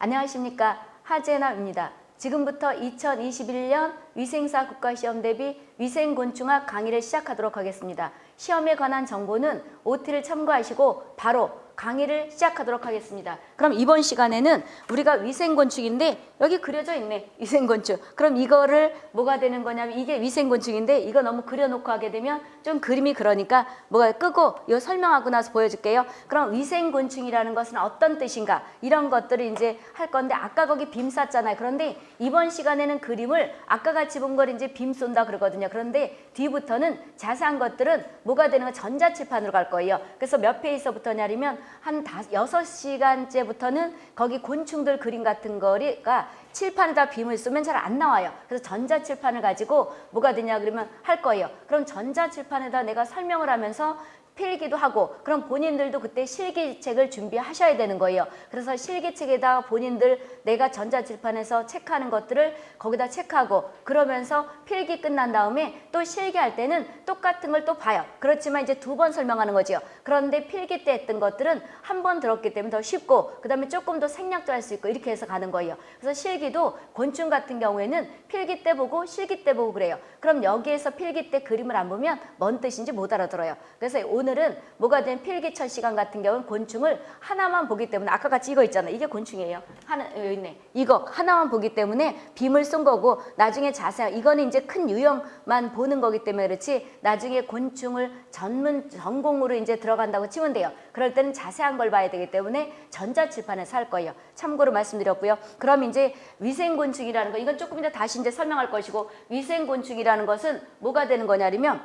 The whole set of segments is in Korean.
안녕하십니까 하재나입니다. 지금부터 2021년 위생사 국가시험 대비 위생곤충학 강의를 시작하도록 하겠습니다. 시험에 관한 정보는 OT를 참고하시고 바로 강의를 시작하도록 하겠습니다. 그럼 이번 시간에는 우리가 위생곤충인데 여기 그려져 있네. 위생곤충. 그럼 이거를 뭐가 되는 거냐면 이게 위생곤충인데 이거 너무 그려놓고 하게 되면 좀 그림이 그러니까 뭐가 끄고 이거 설명하고 나서 보여줄게요. 그럼 위생곤충이라는 것은 어떤 뜻인가 이런 것들을 이제 할 건데 아까 거기 빔 쐈잖아요. 그런데 이번 시간에는 그림을 아까 같이 본 걸 이제 빔 쏜다 그러거든요. 그런데 뒤부터는 자세한 것들은 뭐가 되는 거 전자칠판으로 갈 거예요. 그래서 몇 페이지서부터냐면 한 여섯 시간째부터는 거기 곤충들 그림 같은 거가 칠판에다 빔을 쓰면 잘 안 나와요. 그래서 전자칠판을 가지고 뭐가 되냐 그러면 할 거예요. 그럼 전자칠판에다 내가 설명을 하면서 필기도 하고 그럼 본인들도 그때 실기책을 준비하셔야 되는 거예요. 그래서 실기책에다 본인들 내가 전자칠판에서 체크하는 것들을 거기다 체크하고 그러면서 필기 끝난 다음에 또 실기할 때는 똑같은 걸 또 봐요. 그렇지만 이제 두 번 설명하는 거죠. 그런데 필기 때 했던 것들은 한 번 들었기 때문에 더 쉽고 그 다음에 조금 더 생략도 할 수 있고 이렇게 해서 가는 거예요. 그래서 실기도 곤충 같은 경우에는 필기 때 보고 실기 때 보고 그래요. 그럼 여기에서 필기 때 그림을 안 보면 뭔 뜻인지 못 알아들어요. 그래서 오늘 은 뭐가 된 필기철 시간 같은 경우는 곤충을 하나만 보기 때문에 아까 같이 이거 있잖아요. 이게 곤충이에요. 하나 여기 있네. 이거 하나만 보기 때문에 빔을 쏜 거고 나중에 자세한 이거는 이제 큰 유형만 보는 거기 때문에 그렇지 나중에 곤충을 전문 전공으로 이제 들어간다고 치면 돼요. 그럴 때는 자세한 걸 봐야 되기 때문에 전자칠판에서 할 거예요. 참고로 말씀드렸고요. 그럼 이제 위생곤충이라는 거 이건 조금 이따 다시 이제 설명할 것이고 위생곤충이라는 것은 뭐가 되는 거냐면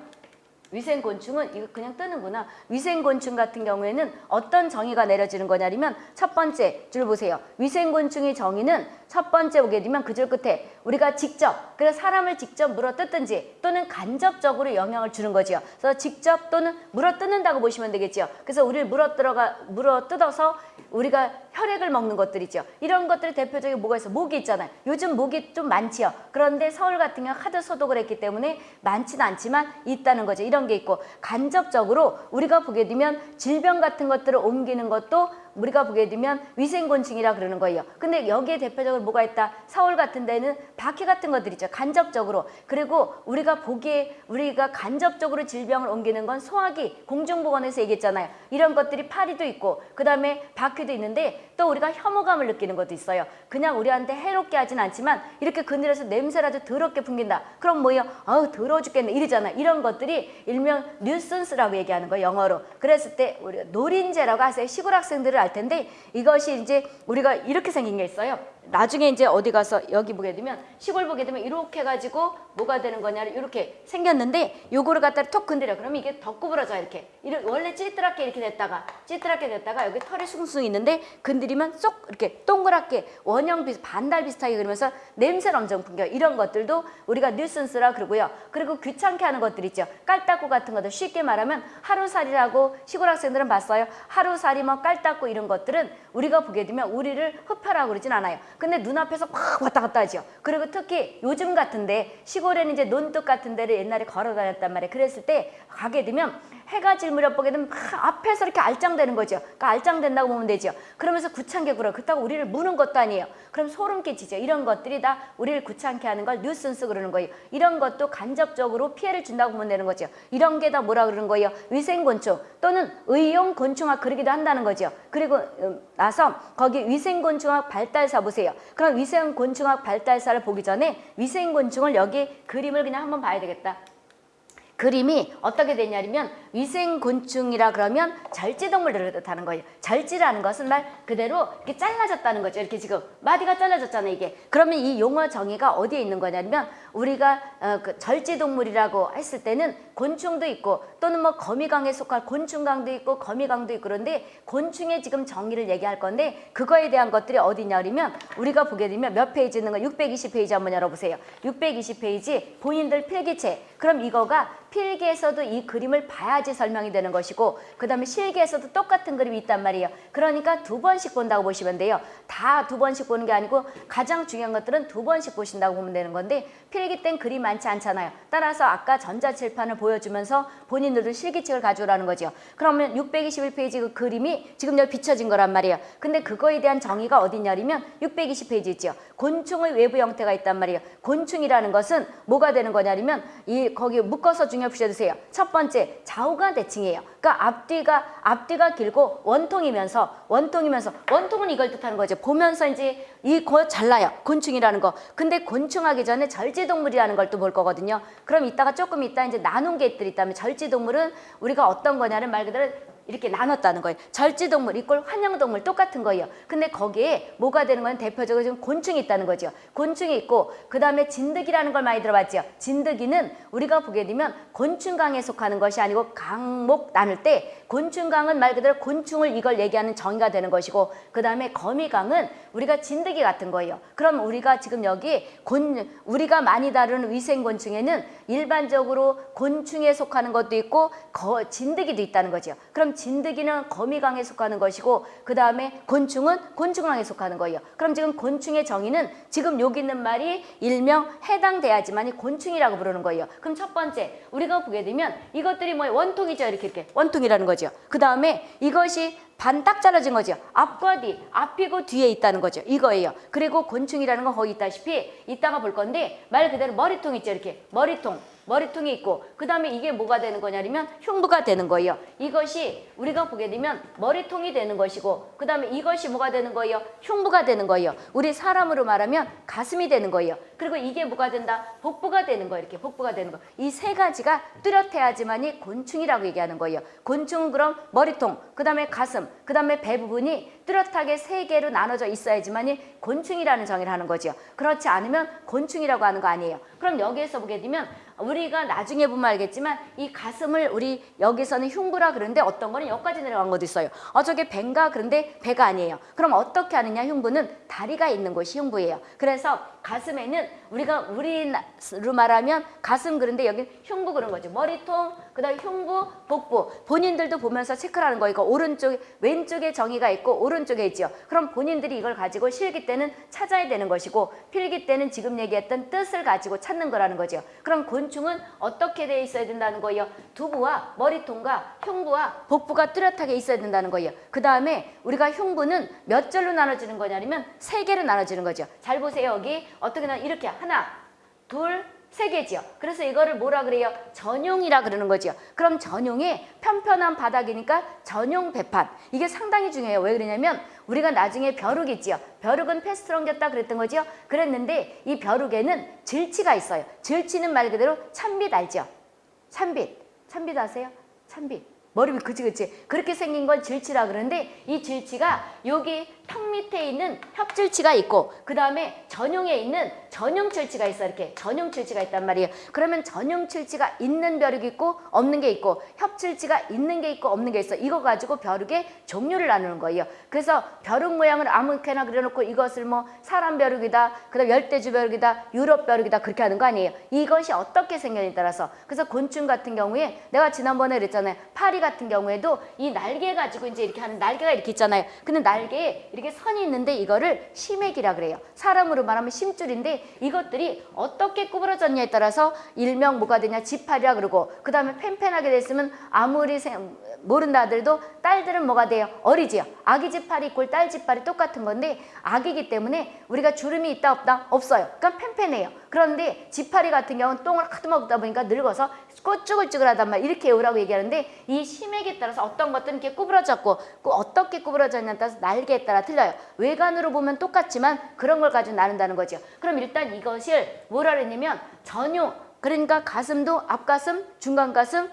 위생곤충은 이거 그냥 뜨는구나. 위생곤충 같은 경우에는 어떤 정의가 내려지는 거냐면 첫 번째 줄 보세요. 위생곤충의 정의는 첫 번째 보게 되면 그 줄 끝에 우리가 직접 그래서 사람을 직접 물어뜯든지 또는 간접적으로 영향을 주는 거죠. 그래서 직접 또는 물어뜯는다고 보시면 되겠죠. 그래서 우리를 물어뜯어가 물어뜯어서 우리가 혈액을 먹는 것들 있죠. 이런 것들이 대표적인 뭐가 있어? 모기 있잖아요. 요즘 모기 좀 많지요. 그런데 서울 같은 경우 하도 소독을 했기 때문에 많지는 않지만 있다는 거죠. 이런 게 있고 간접적으로 우리가 보게 되면 질병 같은 것들을 옮기는 것도 우리가 보게 되면 위생곤충이라 그러는 거예요. 근데 여기에 대표적으로 뭐가 있다? 서울 같은 데는 바퀴 같은 것들 있죠. 간접적으로. 그리고 우리가 보기에 우리가 간접적으로 질병을 옮기는 건 소화기, 공중보건에서 얘기했잖아요. 이런 것들이 파리도 있고 그 다음에 바퀴도 있는데 또 우리가 혐오감을 느끼는 것도 있어요. 그냥 우리한테 해롭게 하진 않지만 이렇게 그늘에서 냄새라도 더럽게 풍긴다. 그럼 뭐예요? 아우 더러워 죽겠네 이러잖아. 이런 것들이 일명 뉴슨스라고 얘기하는 거예요. 영어로. 그랬을 때 우리가 노린재라고 하세요. 시골 학생들을 알 텐데 이것이 이제 우리가 이렇게 생긴 게 있어요. 나중에 이제 어디 가서 여기 보게 되면 시골 보게 되면 이렇게 해가지고 뭐가 되는 거냐를 이렇게 생겼는데 요거를 갖다 톡 건드려. 그러면 이게 더 구부러져 이렇게. 이렇게 원래 찌뜨랗게 이렇게 됐다가 찌뜨랗게 됐다가 여기 털이 숭숭 있는데 건드리면 쏙 이렇게 동그랗게 원형 비슷 반달 비슷하게 그러면서 냄새를 엄청 풍겨. 이런 것들도 우리가 뉴슨스라 그러고요. 그리고 귀찮게 하는 것들 있죠. 깔딱구 같은 것들 쉽게 말하면 하루살이라고 시골 학생들은 봤어요. 하루살이 뭐 깔딱구 이런 것들은 우리가 보게 되면 우리를 흡혈하고 그러진 않아요 근데 눈앞에서 막 왔다 갔다 하죠. 그리고 특히 요즘 같은데 시골에는 이제 논둑 같은 데를 옛날에 걸어 다녔단 말이에요. 그랬을 때 가게 되면 해가 질 무렵 보게 되면 막 앞에서 이렇게 알짱되는 거죠. 그러니까 알짱된다고 보면 되죠. 그러면서 구창게 굴어. 그렇다고 우리를 무는 것도 아니에요. 그럼 소름 끼치죠. 이런 것들이 다 우리를 구창케 하는 걸 뉴슨스 그러는 거예요. 이런 것도 간접적으로 피해를 준다고 보면 되는 거죠. 이런 게 다 뭐라 그러는 거예요? 위생곤충 또는 의용곤충학 그러기도 한다는 거죠. 그리고 나서 거기 위생곤충학 발달사 보세요. 그럼 위생곤충학 발달사를 보기 전에 위생곤충을 여기 그림을 그냥 한번 봐야 되겠다. 그림이 어떻게 되냐면 위생곤충이라 그러면 절지동물들을 뜻하는 거예요. 절지라는 것은 말 그대로 이렇게 잘라졌다는 거죠. 이렇게 지금 마디가 잘라졌잖아요. 이게. 그러면 이 용어 정의가 어디에 있는 거냐면 우리가 어, 그 절지동물이라고 했을 때는 곤충도 있고 또는 뭐 거미강에 속할 곤충강도 있고 거미강도 있고 그런데 곤충의 지금 정의를 얘기할 건데 그거에 대한 것들이 어디냐 그러면 우리가 보게 되면 몇 페이지 있는 거 620페이지 한번 열어보세요. 620페이지 본인들 필기체 그럼 이거가 필기에서도 이 그림을 봐야 지 설명이 되는 것이고 그 다음에 실기에서도 똑같은 그림이 있단 말이에요. 그러니까 두 번씩 본다고 보시면 돼요. 다 두 번씩 보는 게 아니고 가장 중요한 것들은 두 번씩 보신다고 보면 되는 건데 필기 필기 땐 글이 많지 않잖아요. 따라서 아까 전자칠판을 보여주면서 본인들도 실기책을 가져오라는 거죠. 그러면 621페이지 그 그림이 지금 여기 비춰진 거란 말이에요. 근데 그거에 대한 정의가 어디냐면 620페이지 있죠. 곤충의 외부 형태가 있단 말이에요. 곤충이라는 것은 뭐가 되는 거냐면 이 거기 묶어서 중요 부셔주세요. 첫 번째 좌우 가 대칭이에요. 그러니까 앞뒤가 앞뒤가 길고 원통이면서 원통이면서 원통은 이걸 뜻하는 거죠. 보면서 이제 이거 잘라요. 곤충이라는 거. 근데 곤충하기 전에 절지동물이라는 걸 또 볼 거거든요. 그럼 이따가 조금 이따 이제 나눈 게 있다면 절지동물은 우리가 어떤 거냐는 말 그대로 이렇게 나눴다는 거예요. 절지동물 이꼴 환영동물 똑같은 거예요. 근데 거기에 뭐가 되는 건 대표적으로 지금 곤충이 있다는 거죠. 곤충이 있고 그 다음에 진드기라는 걸 많이 들어봤죠. 진드기는 우리가 보게 되면 곤충강에 속하는 것이 아니고 강목 나눌 때 곤충강은 말 그대로 곤충을 이걸 얘기하는 정의가 되는 것이고 그 다음에 거미강은 우리가 진드기 같은 거예요. 그럼 우리가 지금 여기 곤 우리가 많이 다루는 위생곤충에는 일반적으로 곤충에 속하는 것도 있고 거, 진드기도 있다는 거죠. 그럼 진드기는 거미강에 속하는 것이고 그 다음에 곤충은 곤충강에 속하는 거예요. 그럼 지금 곤충의 정의는 지금 여기 있는 말이 일명 해당돼야지만이 곤충이라고 부르는 거예요. 그럼 첫 번째 우리가 보게 되면 이것들이 뭐 원통이죠 이렇게 이렇게 원통이라는 거죠. 그 다음에 이것이 반 딱 잘라진 거죠. 앞과 뒤, 앞이고 뒤에 있다는 거죠. 이거예요. 그리고 곤충이라는 건 거기 있다시피 이따가 볼 건데 말 그대로 머리통 있죠. 이렇게 머리통. 머리통이 있고 그 다음에 이게 뭐가 되는 거냐면 흉부가 되는 거예요. 이것이 우리가 보게 되면 머리통이 되는 것이고 그 다음에 이것이 뭐가 되는 거예요? 흉부가 되는 거예요. 우리 사람으로 말하면 가슴이 되는 거예요. 그리고 이게 뭐가 된다? 복부가 되는 거예요. 이렇게 복부가 되는 거. 이 세 가지가 뚜렷해야지만이 곤충이라고 얘기하는 거예요. 곤충은 그럼 머리통, 그 다음에 가슴, 그 다음에 배 부분이 뚜렷하게 세 개로 나눠져 있어야지만이 곤충이라는 정의를 하는 거죠. 그렇지 않으면 곤충이라고 하는 거 아니에요. 그럼 여기에서 보게 되면 우리가 나중에 보면 알겠지만 이 가슴을 우리 여기서는 흉부라 그러는데 어떤 거는 여기까지 내려간 것도 있어요. 어 저게 배인가 그런데 배가 아니에요. 그럼 어떻게 하느냐 흉부는 다리가 있는 곳이 흉부예요. 그래서 가슴에는 우리가 우리로 말하면 가슴 그런데 여기 흉부 그런 거죠. 머리통, 그 다음 흉부, 복부. 본인들도 보면서 체크를 하는 거 이거 오른쪽 왼쪽에 정의가 있고 오른쪽에 있죠. 그럼 본인들이 이걸 가지고 실기 때는 찾아야 되는 것이고 필기 때는 지금 얘기했던 뜻을 가지고 찾는 거라는 거죠. 그럼 곤충은 어떻게 돼 있어야 된다는 거예요? 두부와 머리통과 흉부와 복부가 뚜렷하게 있어야 된다는 거예요. 그 다음에 우리가 흉부는 몇 절로 나눠지는 거냐면 세 개로 나눠지는 거죠. 잘 보세요 여기 어떻게 나 이렇게 하나, 둘, 세 개지요. 그래서 이거를 뭐라 그래요? 전용이라 그러는 거지요. 그럼 전용이 편편한 바닥이니까 전용 배판. 이게 상당히 중요해요. 왜 그러냐면 우리가 나중에 벼룩 있지요. 벼룩은 패스트로 옮겼다 그랬던 거지요. 그랬는데 이 벼룩에는 질치가 있어요. 질치는 말 그대로 찬빛 알죠? 찬빛. 찬빛 아세요? 찬빛. 머리 밑 그치 그치. 그렇게 생긴 건 질치라 그러는데 이 질치가 여기 턱 밑에 있는 협질치가 있고 그 다음에 전용에 있는 전용 질치가 있어. 이렇게 전용 질치가 있단 말이에요. 그러면 전용 질치가 있는 벼룩이 있고 없는 게 있고 협질치가 있는 게 있고 없는 게 있어. 이거 가지고 벼룩의 종류를 나누는 거예요. 그래서 벼룩 모양을 아무렇게나 그려놓고 이것을 뭐 사람 벼룩이다 그 다음 열대주 벼룩이다 유럽 벼룩이다 그렇게 하는 거 아니에요. 이것이 어떻게 생겼냐에 따라서. 그래서 곤충 같은 경우에 내가 지난번에 그랬잖아요. 파리 같은 경우에도 이 날개 가지고 이제 이렇게 하는 날개가 이렇게 있잖아요. 근데 날개에 이렇게 선이 있는데 이거를 심액이라 그래요. 사람으로 말하면 심줄인데 이것들이 어떻게 구부러졌냐에 따라서 일명 뭐가 되냐 지팔이라 그러고 그 다음에 팽팽하게 됐으면 아무리 생, 모른다 하더라도 딸들은 뭐가 돼요? 어리지요. 아기 지팔이 있고 딸 지팔이 똑같은 건데 아기기 때문에 우리가 주름이 있다 없다? 없어요. 그러니까 팽팽해요. 그런데 지파리 같은 경우는 똥을 하도 먹다 보니까 늙어서 꼬쭈글쭈글하단 말 이렇게 외우라고 얘기하는데 이 심액에 따라서 어떤 것들은 이렇게 구부러졌고 어떻게 구부러졌냐에 따라서 날개에 따라 틀려요. 외관으로 보면 똑같지만 그런 걸 가지고 나눈다는 거죠. 그럼 일단 이것을 뭐라 그랬냐면 전용 그러니까 가슴도 앞가슴, 중간가슴,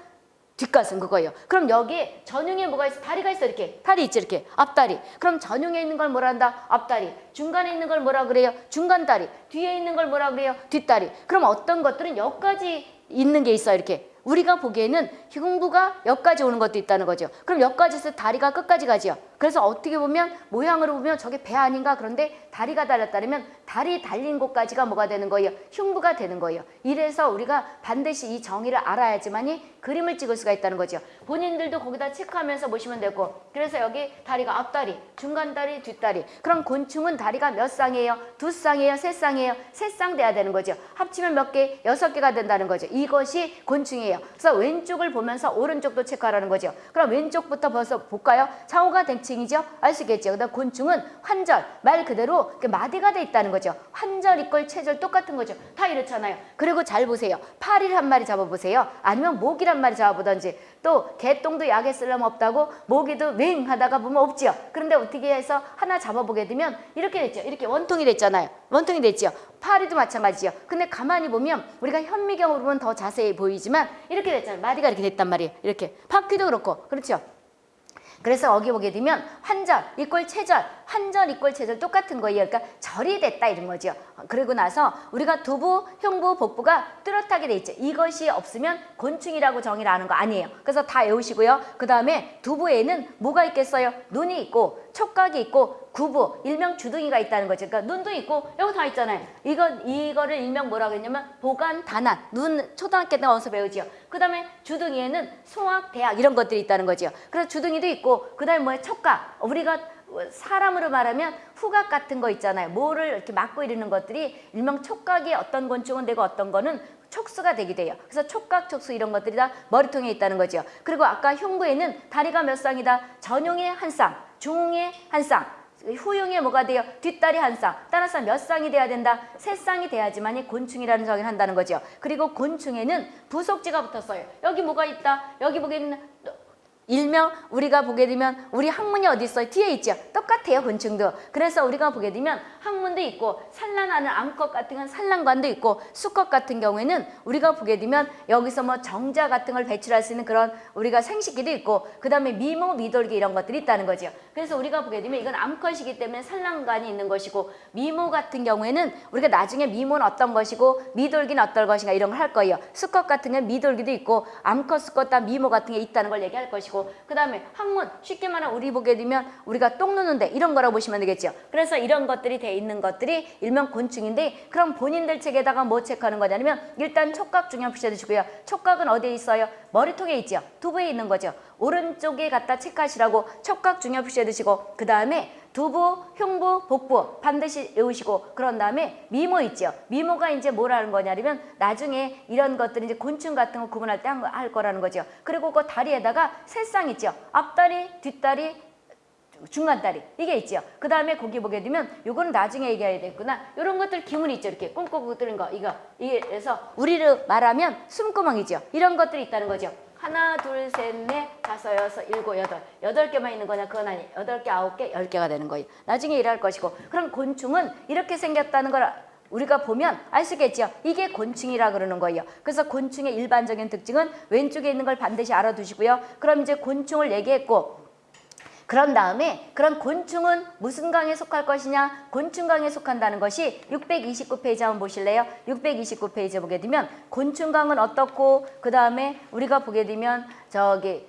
뒷가슴 그거예요. 그럼 여기에 전용에 뭐가 있어? 다리가 있어 이렇게. 다리 있지 이렇게. 앞다리. 그럼 전용에 있는 걸 뭐라 한다? 앞다리. 중간에 있는 걸 뭐라 그래요? 중간다리. 뒤에 있는 걸 뭐라 그래요? 뒷다리. 그럼 어떤 것들은 여기까지 있는 게 있어 이렇게. 우리가 보기에는 흉부가 여기까지 오는 것도 있다는 거죠. 그럼 여기까지서 다리가 끝까지 가지요. 그래서 어떻게 보면 모양으로 보면 저게 배 아닌가 그런데 다리가 달렸다면 다리 달린 곳까지가 뭐가 되는 거예요? 흉부가 되는 거예요. 이래서 우리가 반드시 이 정의를 알아야지만이 그림을 찍을 수가 있다는 거죠. 본인들도 거기다 체크하면서 보시면 되고 그래서 여기 다리가 앞다리, 중간다리, 뒷다리 그럼 곤충은 다리가 몇 쌍이에요? 두 쌍이에요? 세 쌍이에요? 세 쌍 돼야 되는 거죠. 합치면 몇 개? 여섯 개가 된다는 거죠. 이것이 곤충이에요. 그래서 왼쪽을 보면서 오른쪽도 체크하라는 거죠. 그럼 왼쪽부터 벌써 볼까요? 좌우가 대칭이죠. 알 수 있겠죠. 그다음 곤충은 환절, 말 그대로 마디가 돼 있다는 거죠. 환절, 이꼴, 체절 똑같은 거죠. 다 이렇잖아요. 그리고 잘 보세요. 파리를 한 마리 잡아보세요. 아니면 모기를 한 마리 잡아보던지 또 개똥도 약에 쓸려면 없다고 모기도 맹 하다가 보면 없지요. 그런데 어떻게 해서 하나 잡아보게 되면 이렇게 됐죠. 이렇게 원통이 됐잖아요. 원통이 됐지요. 파리도 마찬가지요. 근데 가만히 보면 우리가 현미경으로 보면 더 자세히 보이지만 이렇게 됐잖아요. 마디가 이렇게 됐단 말이에요. 이렇게 바퀴도 그렇고 그렇죠. 그래서 여기 보게 되면 환절 이꼴 체절, 환절 이꼴 체절 똑같은 거예요. 그러니까 절이 됐다 이런 거죠. 그리고 나서 우리가 두부, 흉부, 복부가 뚜렷하게 돼 있죠. 이것이 없으면 곤충이라고 정의를 하는 거 아니에요. 그래서 다 외우시고요. 그 다음에 두부에는 뭐가 있겠어요? 눈이 있고 촉각이 있고 구부, 일명 주둥이가 있다는 거죠. 그러니까 눈도 있고 여기 다 있잖아요. 이건 이거를 일명 뭐라고 했냐면 보관 단안. 눈 초등학교 때 어디서 배우지요. 그다음에 주둥이에는 소학, 대학 이런 것들이 있다는 거죠. 그래서 주둥이도 있고 그다음에 뭐야 촉각. 우리가 사람으로 말하면 후각 같은 거 있잖아요. 뭐를 이렇게 막고 이르는 것들이 일명 촉각이 어떤 곤충은 되고 어떤 거는 촉수가 되게 돼요. 그래서 촉각, 촉수 이런 것들이 다 머리통에 있다는 거죠. 그리고 아까 흉부에는 다리가 몇 쌍이다. 전용의 한 쌍, 중의 한 쌍, 후용에 뭐가 돼요? 뒷다리 한 쌍. 따라서 몇 쌍이 돼야 된다? 세 쌍이 돼야지만이 곤충이라는 정의를 한다는 거죠. 그리고 곤충에는 부속지가 붙었어요. 여기 뭐가 있다? 여기 보기에는 일명 우리가 보게 되면 우리 학문이 어디 있어요? 뒤에 있죠. 똑같아요. 곤충도. 그래서 우리가 보게 되면 학문도 있고 산란하는 암컷 같은 건 산란관도 있고 수컷 같은 경우에는 우리가 보게 되면 여기서 뭐 정자 같은 걸 배출할 수 있는 그런 우리가 생식기도 있고 그 다음에 미모, 미돌기 이런 것들이 있다는 거죠. 그래서 우리가 보게 되면 이건 암컷이기 때문에 산란관이 있는 것이고 미모 같은 경우에는 우리가 나중에 미모는 어떤 것이고 미돌기는 어떨 것인가 이런 걸 할 거예요. 수컷 같은 건 미돌기도 있고 암컷, 수컷 다 미모 같은 게 있다는 걸 얘기할 것이고 그 다음에 학문 쉽게 말하면 우리 보게 되면 우리가 똥 누는데 이런 거라고 보시면 되겠죠. 그래서 이런 것들이 돼 있는 것들이 일명 곤충인데 그럼 본인들 책에다가 뭐 체크하는 거냐면 일단 촉각 중요한 표시해 주시고요. 촉각은 어디에 있어요? 머리통에 있죠. 두부에 있는 거죠. 오른쪽에 갖다 체크하시라고 촉각 중요 표시해 두시고 그 다음에 두부, 흉부, 복부 반드시 외우시고 그런 다음에 미모 있죠. 미모가 이제 뭐라는 거냐면 나중에 이런 것들이 이제 곤충 같은 거 구분할 때 할 거라는 거죠. 그리고 그 다리에다가 새쌍 있죠. 앞다리, 뒷다리, 중간다리 이게 있죠. 그 다음에 거기 보게 되면 요거는 나중에 얘기해야 되겠구나. 이런 것들 기문이 있죠. 이렇게 꽁꽁 뜨는 거 이거 이게 그래서 우리를 말하면 숨구멍이죠. 이런 것들이 있다는 거죠. 하나, 둘, 셋, 넷, 다섯, 여섯, 일곱, 여덟. 여덟 개만 있는 거냐? 그건 아니. 여덟 개, 아홉 개, 열 개가 되는 거예요. 나중에 일할 것이고. 그럼 곤충은 이렇게 생겼다는 걸 우리가 보면 알수 있겠죠. 이게 곤충이라 그러는 거예요. 그래서 곤충의 일반적인 특징은 왼쪽에 있는 걸 반드시 알아두시고요. 그럼 이제 곤충을 얘기했고 그런 다음에 그런 곤충은 무슨 강에 속할 것이냐? 곤충강에 속한다는 것이 629페이지 한번 보실래요? 629페이지 보게 되면 곤충강은 어떻고 그 다음에 우리가 보게 되면 저기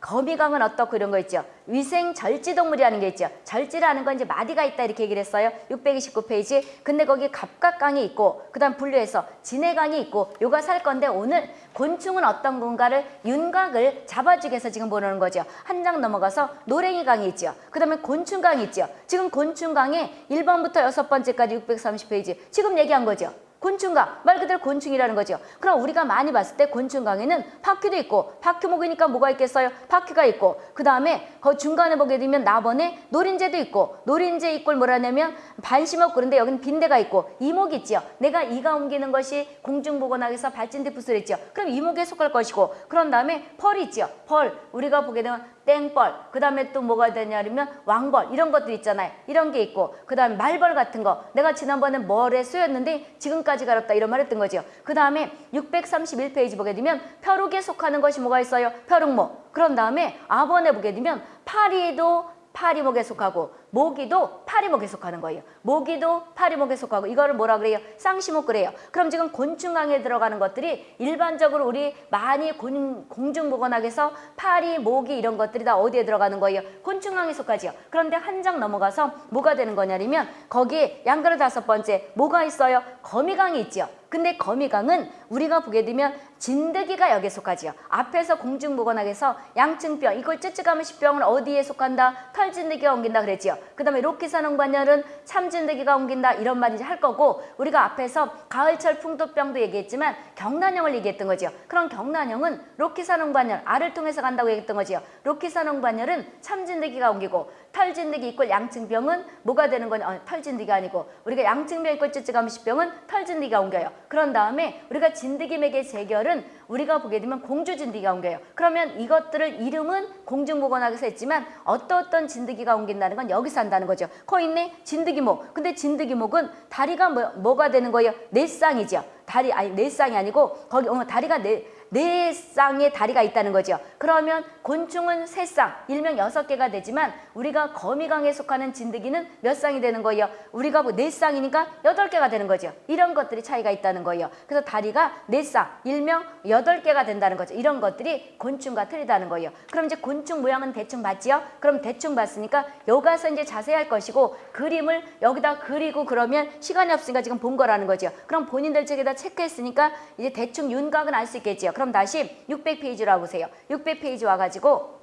거미강은 어떻고 이런 거 있죠. 위생 절지동물이라는 게 있죠. 절지라는 건 이제 마디가 있다 이렇게 얘기를 했어요. 629페이지. 근데 거기 갑각강이 있고 그다음 분류해서 진해강이 있고 요가 살 건데 오늘 곤충은 어떤 건가를 윤곽을 잡아주기 위해서 지금 보는 거죠. 한 장 넘어가서 노랭이강이 있죠. 그다음에 곤충강이 있죠. 지금 곤충강에 1번부터 6번째까지 630페이지 지금 얘기한 거죠. 곤충강 말 그대로 곤충이라는 거죠. 그럼 우리가 많이 봤을 때 곤충강에는 바퀴도 있고 바퀴 목이니까 뭐가 있겠어요? 바퀴가 있고 그 다음에 그 중간에 보게 되면 나번에 노린재도 있고 노린재 이꼴 뭐라냐면 반심목 그런데 여기는 빈대가 있고 이목이 있죠. 내가 이가 옮기는 것이 공중보건학에서 발진대푸스를 했죠. 그럼 이목에 속할 것이고 그런 다음에 펄이 있죠. 펄 우리가 보게 되면 땡벌 그 다음에 또 뭐가 되냐면 왕벌 이런 것들 있잖아요. 이런 게 있고 그 다음에 말벌 같은 거 내가 지난번에 벌에 쓰였는데 지금까지 가렸다 이런 말 했던 거죠. 그 다음에 631페이지 보게 되면 벼룩에 속하는 것이 뭐가 있어요? 벼룩목 그런 다음에 아번에 보게 되면 파리도 파리목에 속하고 모기도 파리목에 속하는 거예요. 모기도 파리목에 속하고 이거를 뭐라 그래요? 쌍시목 그래요. 그럼 지금 곤충강에 들어가는 것들이 일반적으로 우리 많이 곤, 공중보건학에서 파리, 모기 이런 것들이 다 어디에 들어가는 거예요? 곤충강에 속하지요. 그런데 한 장 넘어가서 뭐가 되는 거냐면 거기에 양그릇 다섯 번째 뭐가 있어요? 거미강이 있지요. 근데 거미강은 우리가 보게 되면 진드기가 여기에 속하지요. 앞에서 공중보건학에서 양층병, 이걸 쯔쯔가면 십병은 어디에 속한다? 털진드기가 옮긴다 그랬지요. 그 다음에 로키사농반열은 참진드기가 옮긴다 이런 말인지 할 거고 우리가 앞에서 가을철 풍토병도 얘기했지만 경란형을 얘기했던 거지요. 그럼 경란형은 로키사농반열, 알을 통해서 간다고 얘기했던 거지요. 로키사농반열은 참진드기가 옮기고 털진드기 이꼴 양층병은 뭐가 되는 거냐? 어, 털진드기가 아니고 우리가 양층병 이꼴 십병은 털진드기가 옮겨요. 그런 다음에 우리가 진드기 맥의 재결은 우리가 보게 되면 공주진드기가 옮겨요. 그러면 이것들을 이름은 공중보건학에서 했지만 어떠어떤 진드기가 옮긴다는 건 여기서 한다는 거죠. 거 있네 진드기목. 근데 진드기목은 다리가 뭐, 뭐가 되는 거예요? 네 쌍이죠. 다리 아니 네 쌍이 아니고 거기 어, 다리가 네, 네 쌍의 다리가 있다는 거죠. 그러면 곤충은 세 쌍, 일명 여섯 개가 되지만 우리가 거미강에 속하는 진드기는 몇 쌍이 되는 거예요? 우리가 뭐 네 쌍이니까 여덟 개가 되는 거죠. 이런 것들이 차이가 있다는 거예요. 그래서 다리가 네 쌍, 일명 여덟 개가 된다는 거죠. 이런 것들이 곤충과 틀리다는 거예요. 그럼 이제 곤충 모양은 대충 봤지요? 그럼 대충 봤으니까 여가서 이제 자세히 할 것이고 그림을 여기다 그리고 그러면 시간이 없으니까 지금 본 거라는 거죠. 그럼 본인들 책에다 체크했으니까 이제 대충 윤곽은 알 수 있겠지요. 그럼 다시 600페이지로 보세요. 600페이지 와가지고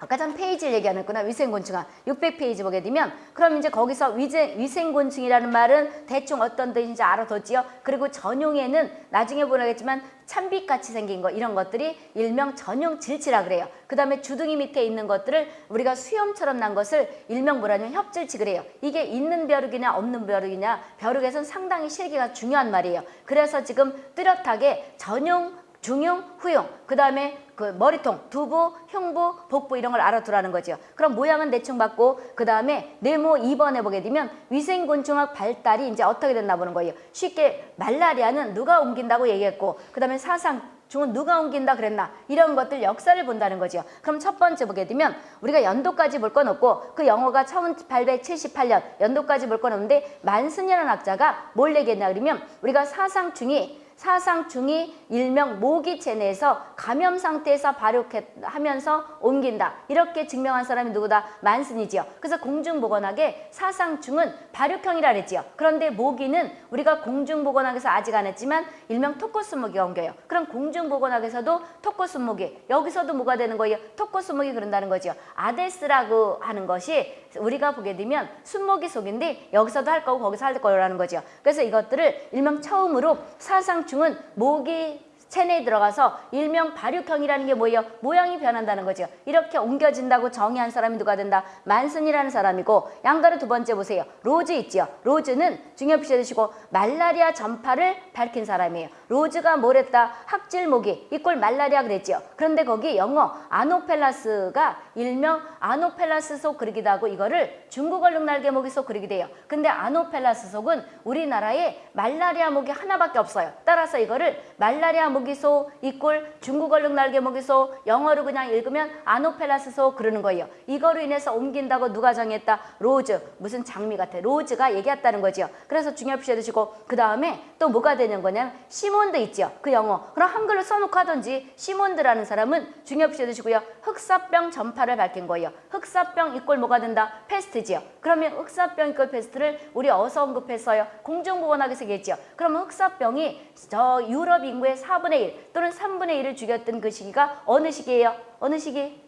아까 전 페이지를 얘기 안 했구나. 위생곤충학 600페이지 보게 되면 그럼 이제 거기서 위제, 위생곤충이라는 말은 대충 어떤 뜻인지 알아뒀지요. 그리고 전용에는 나중에 보라겠지만 참빛같이 생긴 거 이런 것들이 일명 전용 질치라 그래요. 그 다음에 주둥이 밑에 있는 것들을 우리가 수염처럼 난 것을 일명 뭐라냐면 협질치 그래요. 이게 있는 벼룩이냐 없는 벼룩이냐 벼룩에선 상당히 실기가 중요한 말이에요. 그래서 지금 뚜렷하게 전용 중용, 후용, 그 다음에 그 머리통, 두부, 흉부, 복부 이런 걸 알아두라는 거죠. 그럼 모양은 대충 받고 그 다음에 네모 2번에 보게 되면 위생곤충학 발달이 이제 어떻게 됐나 보는 거예요. 쉽게 말라리아는 누가 옮긴다고 얘기했고 그 다음에 사상 중은 누가 옮긴다 그랬나 이런 것들 역사를 본다는 거죠. 그럼 첫 번째 보게 되면 우리가 연도까지 볼 건 없고 그 영어가 1878년 연도까지 볼 건 없는데 만슨이라는 학자가 뭘 얘기했냐 그러면 우리가 사상충이 사상충이 일명 모기 체내에서 감염 상태에서 발육하면서 옮긴다. 이렇게 증명한 사람이 누구다? 만슨이지요. 그래서 공중보건학의 사상충은 발육형이라 그랬지요. 그런데 모기는 우리가 공중보건학에서 아직 안 했지만 일명 토코스 모기가 옮겨요. 그럼 공중보건학에서도 토코스 모기, 여기서도 뭐가 되는 거예요? 토코스 모기 그런다는 거죠. Aedes라고 하는 것이 우리가 보게 되면 숲모기 속인데 여기서도 할 거고 거기서 할 거라는 거죠. 그래서 이것들을 일명 처음으로 사상 충은 모기 체내에 들어가서 일명 발육형이라는 게 뭐예요? 모양이 변한다는 거죠. 이렇게 옮겨진다고 정의한 사람이 누가 된다? 만슨이라는 사람이고 양가로 두 번째 보세요. 로즈 있죠. 로즈는 중요 두시고 말라리아 전파를 밝힌 사람이에요. 로즈가 뭘 했다? 학질모기 equal 말라리아 그랬죠. 그런데 거기 영어 Anopheles가 일명 Anopheles 속 그러기도 하고 이거를 중국 얼룩 날개 모기 속 그러기도 해요. 근데 Anopheles 속은 우리나라에 말라리아 모기 하나밖에 없어요. 따라서 이거를 말라리아 모기 속 equal 중국 얼룩 날개 모기 속 영어로 그냥 읽으면 Anopheles 속 그러는 거예요. 이거로 인해서 옮긴다고 누가 정했다? 로즈 무슨 장미 같아. 로즈가 얘기했다는 거죠. 그래서 중요 표시해 두시고 그 다음에 또 뭐가 되는 거냐면 시몬드 있죠. 그 영어. 그럼 한글로 써놓고 하든지 시몬드라는 사람은 중요 표시해 두시고요. 흑사병 전파를 밝힌 거예요. 흑사병 equal 뭐가 된다? 페스트지요. 그러면 흑사병 equal 페스트를 우리 어디서 언급했어요. 공중보건학에서 얘기했죠. 그러면 흑사병이 저 유럽 인구의 4분 의 1 또는 3분의 1을 죽였던 그 시기가 어느 시기예요? 어느 시기?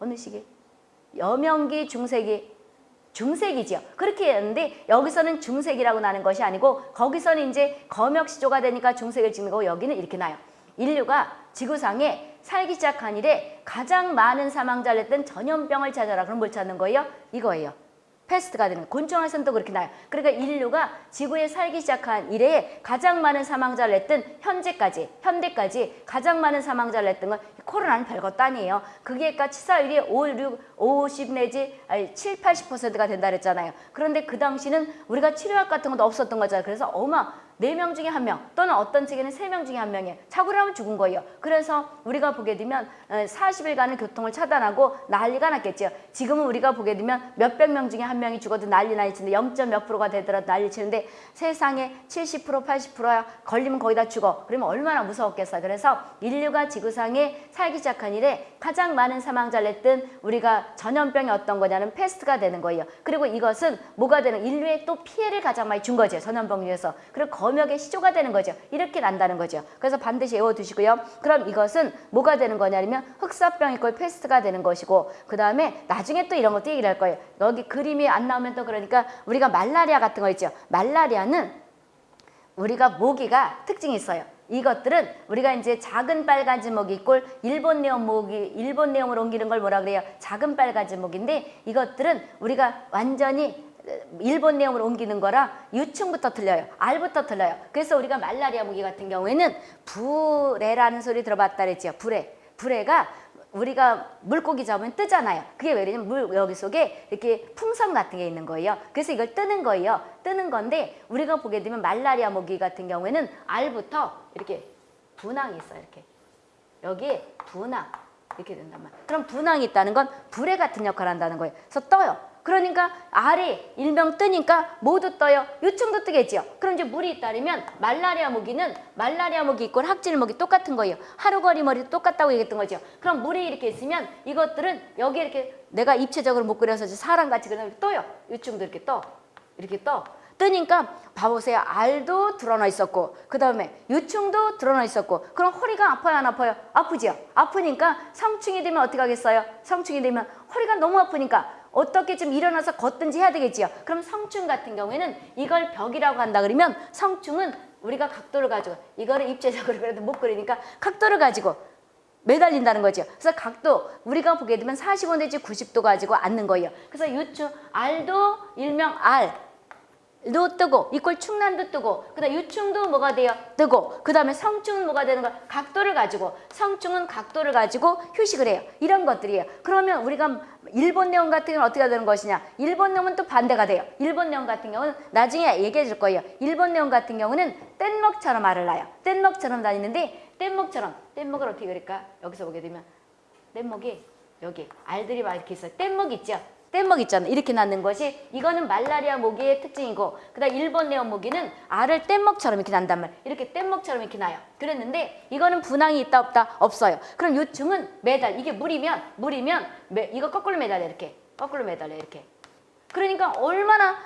어느 시기? 여명기, 중세기, 중세기죠. 그렇게 했는데 여기서는 중세기라고 나는 것이 아니고 거기서는 이제 검역시조가 되니까 중세기를 찍는 거고 여기는 이렇게 나요. 인류가 지구상에 살기 시작한 이래 가장 많은 사망자를 냈던 전염병을 찾아라. 그럼 뭘 찾는 거예요? 이거예요. 패스트가 되는 또 그렇게 나요. 그러니까 인류가 지구에 살기 시작한 이래에 가장 많은 사망자를 냈던 현재까지 현대까지 가장 많은 사망자를 냈던 건 코로나는 별것도 아니에요. 그러니까 치사율이 5, 6, 50 내지 아니, 7, 80%가 된다 그랬잖아요. 그런데 그 당시는 우리가 치료약 같은 것도 없었던 거잖아요. 그래서 어마 네 명 중에 한 명 또는 어떤 책에는 세 명 중에 한 명이에요. 착오를 하면 죽은 거예요. 그래서 우리가 보게 되면 어, 40일간의 교통을 차단하고 난리가 났겠죠. 지금은 우리가 보게 되면 몇백 명 중에 한 명이 죽어도 난리 난리 치는데 0. 몇 프로가 되더라도 난리 치는데 세상에 70% 80%야 걸리면 거의 다 죽어. 그러면 얼마나 무서웠겠어요. 그래서 인류가 지구상에 살기 시작한 이래 가장 많은 사망자를 냈던 우리가 전염병이 어떤 거냐는 페스트가 되는 거예요. 그리고 이것은 뭐가 되는 인류에 또 피해를 가장 많이 준 거죠. 전염병 중에서. 그리고 검역의 시조가 되는 거죠. 이렇게 난다는 거죠. 그래서 반드시 외워두시고요. 그럼 이것은 뭐가 되는 거냐면 흑사병이 거의 패스트가 되는 것이고 그 다음에 나중에 또 이런 것도 얘기를 할 거예요. 여기 그림이 안 나오면 또 그러니까 우리가 말라리아 같은 거 있죠. 말라리아는 우리가 모기가 특징이 있어요. 이것들은 우리가 이제 작은 빨가지 모기 꼴 일본 내용 모기 일본 내용으로 옮기는 걸 뭐라 그래요? 작은 빨가지 모기인데 이것들은 우리가 완전히 일본 내용으로 옮기는 거라 유충부터 틀려요. 알부터 틀려요. 그래서 우리가 말라리아 모기 같은 경우에는 불에라는 소리 들어봤다 그랬죠. 불에. 불에가 우리가 물고기 잡으면 뜨잖아요. 그게 왜 그러냐면 물 여기 속에 이렇게 풍선 같은 게 있는 거예요. 그래서 이걸 뜨는 거예요. 뜨는 건데 우리가 보게 되면 말라리아 모기 같은 경우에는 알부터 이렇게 분황이 있어요. 이렇게 여기에 분황 이렇게 된단 말이에요. 그럼 분황이 있다는 건 불에 같은 역할을 한다는 거예요. 그래서 떠요. 그러니까 알이 일명 뜨니까 모두 떠요. 유충도 뜨겠지요. 그럼 이제 물이 있다면 말라리아 모기는 말라리아 모기 있고 학질 모기 똑같은 거예요. 하루거리 머리도 똑같다고 얘기했던 거죠. 그럼 물이 이렇게 있으면 이것들은 여기 이렇게 내가 입체적으로 못 그려서 사람같이 그냥 떠요. 유충도 이렇게 떠. 이렇게 떠. 뜨니까 봐보세요. 알도 드러나 있었고 그 다음에 유충도 드러나 있었고 그럼 허리가 아파요 안 아파요? 아프지요. 아프니까 성충이 되면 어떻게 하겠어요? 성충이 되면 허리가 너무 아프니까 어떻게 좀 일어나서 걷든지 해야 되겠지요. 그럼 성충 같은 경우에는 이걸 벽이라고 한다 그러면 성충은 우리가 각도를 가지고 이거를 입체적으로 그래도 못 그리니까 각도를 가지고 매달린다는 거죠. 그래서 각도 우리가 보게 되면 45 내지 90도 가지고 앉는 거예요. 그래서 유충 알도 일명 알 도 뜨고 이꼴 충난도 뜨고 그다음 유충도 뭐가 돼요? 뜨고 그 다음에 성충은 뭐가 되는 거 각도를 가지고 성충은 각도를 가지고 휴식을 해요. 이런 것들이에요. 그러면 우리가 일본 내용 같은 경우는 어떻게 되는 것이냐? 일본 내용은 또 반대가 돼요. 일본 내용 같은 경우는 나중에 얘기해 줄 거예요. 일본 내용 같은 경우는 뗏목처럼 알을 낳아요. 뗏목처럼 다니는데 뗏목처럼 뗏목을 어떻게 그릴까? 여기서 보게 되면 뗏목이 여기 알들이 막 이렇게 있어요. 뗏목 있죠 뗏목 있잖아. 이렇게 낳는 것이 이거는 말라리아 모기의 특징이고 그다음 일본 네온 모기는 알을 뗏목처럼 이렇게 난단 말이에요. 이렇게 뗏목처럼 이렇게 나요. 그랬는데 이거는 분황이 있다 없다 없어요. 그럼 요충은 매달 이게 물이면 물이면 매, 이거 거꾸로 매달려 이렇게 거꾸로 매달려 이렇게. 그러니까 얼마나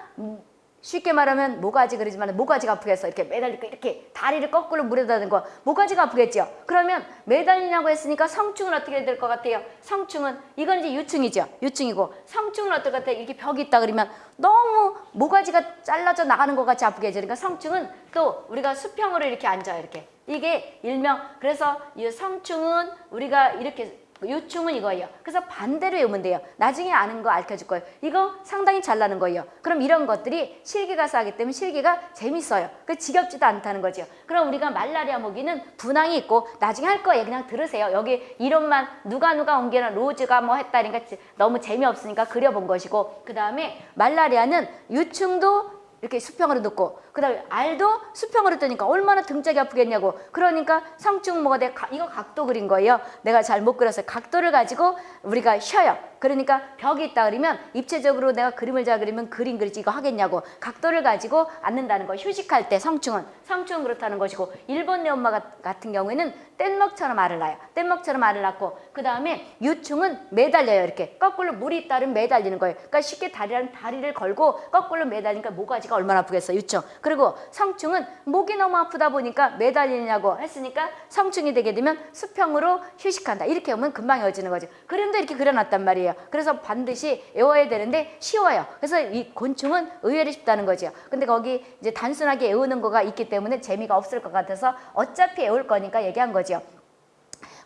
쉽게 말하면 모가지 그러지만 모가지가 아프겠어. 이렇게 매달리고 이렇게 다리를 거꾸로 물에다 는 거. 모가지가 아프겠죠. 그러면 매달리냐고 했으니까 성충은 어떻게 될 것 같아요? 성충은 이건 이제 유충이죠. 유충이고 성충은 어떨 것 같아요? 이렇게 벽이 있다 그러면 너무 모가지가 잘라져 나가는 것 같이 아프겠죠. 그러니까 성충은 또 우리가 수평으로 이렇게 앉아요. 이렇게. 이게 일명 그래서 이 성충은 우리가 이렇게 요충은 이거예요. 그래서 반대로 외우면 돼요. 나중에 아는 거 알려줄 거예요. 이거 상당히 잘 나는 거예요. 그럼 이런 것들이 실기 가서 하기 때문에 실기가 재밌어요. 그 지겹지도 않다는 거죠. 그럼 우리가 말라리아 모기는 분황이 있고 나중에 할 거예요. 그냥 들으세요. 여기 이론만 누가 누가 옮기나 로즈가 뭐 했다 니까 너무 재미없으니까 그려본 것이고 그 다음에 말라리아는 유충도 이렇게 수평으로 놓고 그 다음에 알도 수평으로 뜨니까 얼마나 등짝이 아프겠냐고. 그러니까 성충 뭐가 돼? 이거 각도 그린 거예요. 내가 잘 못 그렸어요 각도를 가지고 우리가 쉬어요. 그러니까 벽이 있다 그러면 입체적으로 내가 그림을 잘 그리면 그림 그리지 이거 하겠냐고. 각도를 가지고 앉는다는 거 휴식할 때 성충은. 성충은 그렇다는 것이고 일본 내 엄마 같은 경우에는 뗏목처럼 알을 낳아요. 뗏목처럼 알을 낳고 그 다음에 유충은 매달려요 이렇게. 거꾸로 물이 있다면 매달리는 거예요. 그러니까 쉽게 다리를 다리를 걸고 거꾸로 매달리니까 모가지가 얼마나 아프겠어 유충 그리고 성충은 목이 너무 아프다 보니까 매달리냐고 했으니까 성충이 되게 되면 수평으로 휴식한다. 이렇게 오면 금방 외워지는 거죠 그림도 이렇게 그려놨단 말이에요. 그래서 반드시 외워야 되는데 쉬워요. 그래서 이 곤충은 의외로 쉽다는 거죠 근데 거기 이제 단순하게 외우는 거가 있기 때문에 재미가 없을 것 같아서 어차피 외울 거니까 얘기한 거죠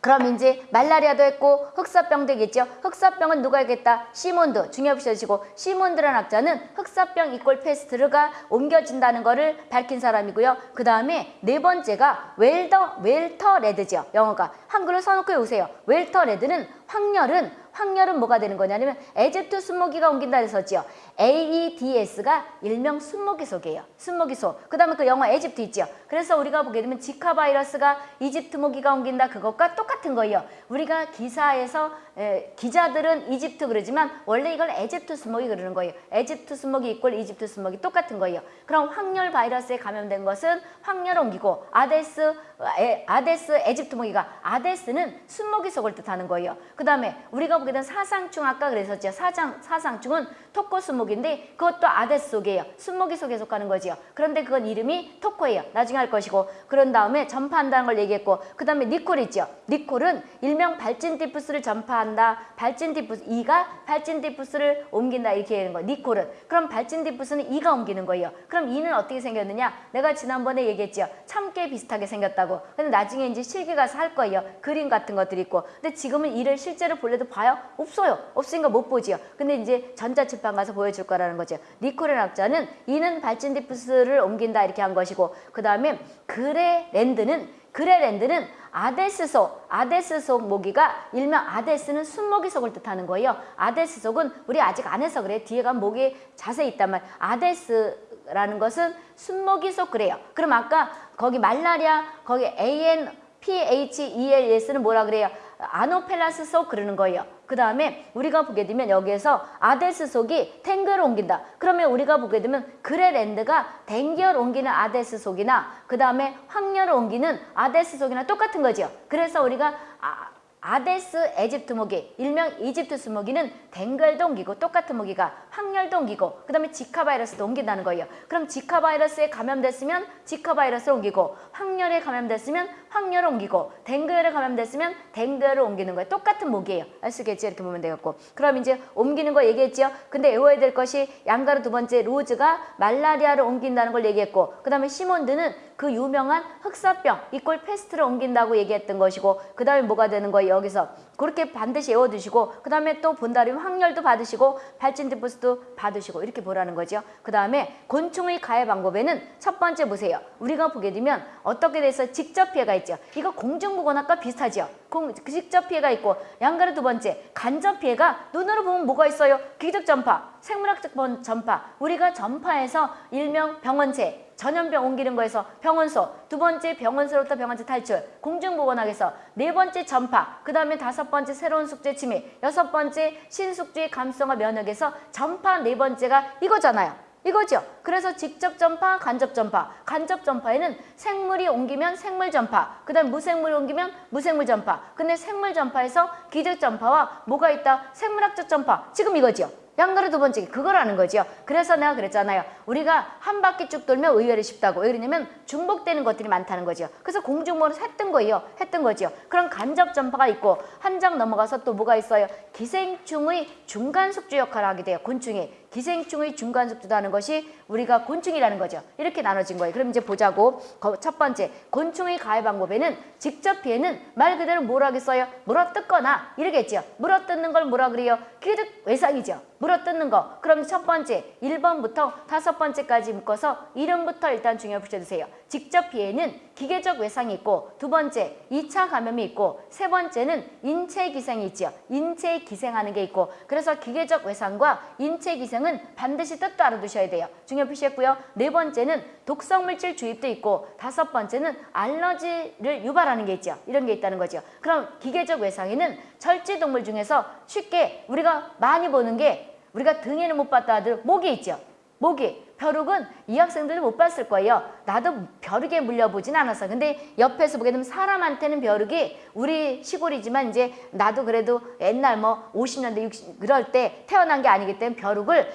그럼 이제 말라리아도 했고 흑사병도 했겠죠. 흑사병은 누가 했겠다? 시몬드 중요하시고 시몬드라는 학자는 흑사병 equal 페스트를 옮겨진다는 것을 밝힌 사람이고요. 그 다음에 네 번째가 웰더 웰터 레드죠. 영어가 한글로 써놓고 오세요. 웰터 레드는 황열은 황열은 뭐가 되는 거냐면 에집트 숲모기가 옮긴다 그랬었지요. Aedes가 일명 숲모기 속이에요. 숲모기 속. 그 다음에 그 영어 에집트 있죠. 그래서 우리가 보게 되면 지카 바이러스가 이집트 모기가 옮긴다 그것과 똑같은 거예요. 우리가 기사에서 에, 기자들은 이집트 그러지만 원래 이걸 에집트 숲모기 그러는 거예요. 에집트 숲모기 equal 이집트 숲모기 똑같은 거예요. 그럼 황열 바이러스에 감염된 것은 황열 옮기고 Aedes 에, Aedes 에집트 모기가 Aedes는 숲모기 속을 뜻하는 거예요. 그 다음에 우리가 보게 된 사상충 아까 그랬었죠. 사장, 사상충은 토코 순모기인데 그것도 아데스 속이에요. 순모기 속에 속하는 거지요. 그런데 그건 이름이 토코예요. 나중에 할 것이고 그런 다음에 전파한다는 걸 얘기했고 그 다음에 니콜 있죠. 니콜은 일명 발진티푸스를 전파한다. 발진티푸스 이가 발진티푸스를 옮긴다 이렇게 되는 거예요. 니콜은 그럼 발진티푸스는 이가 옮기는 거예요. 그럼 이는 어떻게 생겼느냐? 내가 지난번에 얘기했죠. 참깨 비슷하게 생겼다고. 근데 나중에 이제 실기 가서 할 거예요. 그림 같은 것들이 있고. 근데 지금은 이를 실제로 볼래도 봐요? 없어요. 없으니까 못 보지요. 근데 이제 전자 출판 가서 보여줄 거라는 거죠. 니콜의 학자는 이는 발진티푸스를 옮긴다 이렇게 한 것이고 그 다음에 그레랜드는 그레랜드는 Aedes 속, Aedes 속 모기가 일명 Aedes는 숲모기 속을 뜻하는 거예요. Aedes 속은 우리 아직 안 해서 그래. 뒤에 가면 모기 자세히 있단 말. Aedes라는 것은 숲모기 속 그래요. 그럼 아까 거기 말라리아 거기 Anopheles는 뭐라 그래요? Anopheles 속 그러는 거예요. 그 다음에 우리가 보게 되면 여기에서 Aedes 속이 뎅기를 옮긴다. 그러면 우리가 보게 되면 그레랜드가 뎅기열 옮기는 Aedes 속이나 그 다음에 황열을 옮기는 Aedes 속이나 똑같은 거죠. 그래서 우리가 아, Aedes 에집트 모기, 일명 이집트 모기는 뎅기열도 옮기고 똑같은 모기가 황열도 옮기고 그 다음에 지카 바이러스도 옮긴다는 거예요. 그럼 지카 바이러스에 감염됐으면 지카 바이러스를 옮기고 황열에 감염됐으면 황열을 옮기고 뎅기열에 감염됐으면 뎅기열을 옮기는 거예요. 똑같은 모기예요. 아시겠지? 이렇게 보면 되겠고 그럼 이제 옮기는 거 얘기했죠. 근데 외워야 될 것이 양가로 두 번째 로즈가 말라리아를 옮긴다는 걸 얘기했고 그 다음에 시몬드는 그 유명한 흑사병 equal 페스트를 옮긴다고 얘기했던 것이고 그 다음에 뭐가 되는 거예요 여기서 그렇게 반드시 외워두시고 그 다음에 또 본다면 확열도 받으시고 발진디부스도 받으시고 이렇게 보라는 거죠. 그 다음에 곤충의 가해 방법에는 첫 번째 보세요. 우리가 보게 되면 어떻게 돼서 직접 피해가 있죠? 이거 공중보건학과 비슷하죠? 공, 그 직접 피해가 있고 양가루 두 번째 간접 피해가 눈으로 보면 뭐가 있어요? 기적 전파 생물학적 번- 전파. 우리가 전파에서 일명 병원체 전염병 옮기는 거에서 병원소, 두 번째 병원소로부터 병원체 탈출, 공중보건학에서 네 번째 전파, 그 다음에 다섯 번째 새로운 숙제 침해, 여섯 번째 신숙주의 감성화 면역에서 전파 네 번째가 이거잖아요. 이거죠. 그래서 직접 전파, 간접 전파. 간접 전파에는 생물이 옮기면 생물 전파, 그 다음 무생물이 옮기면 무생물 전파. 근데 생물 전파에서 기적 전파와 뭐가 있다? 생물학적 전파. 지금 이거죠. 양가루 두 번째 그거라는 거죠. 그래서 내가 그랬잖아요. 우리가 한 바퀴 쭉 돌면 의외로 쉽다고. 왜 그러냐면 중복되는 것들이 많다는 거죠. 그래서 공중모를 했던 거예요. 했던 거죠. 그럼 간접 전파가 있고 한 장 넘어가서 또 뭐가 있어요? 기생충의 중간 숙주 역할을 하게 돼요. 곤충이. 기생충의 중간 하는 것이 우리가 곤충이라는 거죠. 이렇게 나눠진 거예요. 그럼 이제 보자고. 거- 첫 번째, 곤충의 가해 방법에는 직접 피해는 말 그대로 뭐라 하겠어요? 물어뜯거나 이러겠죠. 물어뜯는 걸 뭐라 그래요? 기득 외상이죠. 물어뜯는 거. 그럼 첫 번째, 1번부터 다섯 번째까지 묶어서 이름부터 일단 중요히 붙여주세요. 직접 피해는 기계적 외상이 있고 두 번째, 2차 감염이 있고 세 번째는 인체 기생이 있죠. 인체 기생하는 게 있고 그래서 기계적 외상과 인체 기생은 반드시 뜻도 알아두셔야 돼요. 중요 표시했고요. 네 번째는 독성 물질 주입도 있고 다섯 번째는 알러지를 유발하는 게 있죠. 이런 게 있다는 거죠. 그럼 기계적 외상에는 절지 동물 중에서 쉽게 우리가 많이 보는 게 우리가 등에는 못 봤다 하더라도 목이 있죠. 모기, 벼룩은 이 학생들도 못 봤을 거예요. 나도 벼룩에 물려보진 않았어. 근데 옆에서 보게 되면 사람한테는 벼룩이 우리 시골이지만 이제 나도 그래도 옛날 뭐 50년대 60 그럴 때 태어난 게 아니기 때문에 벼룩을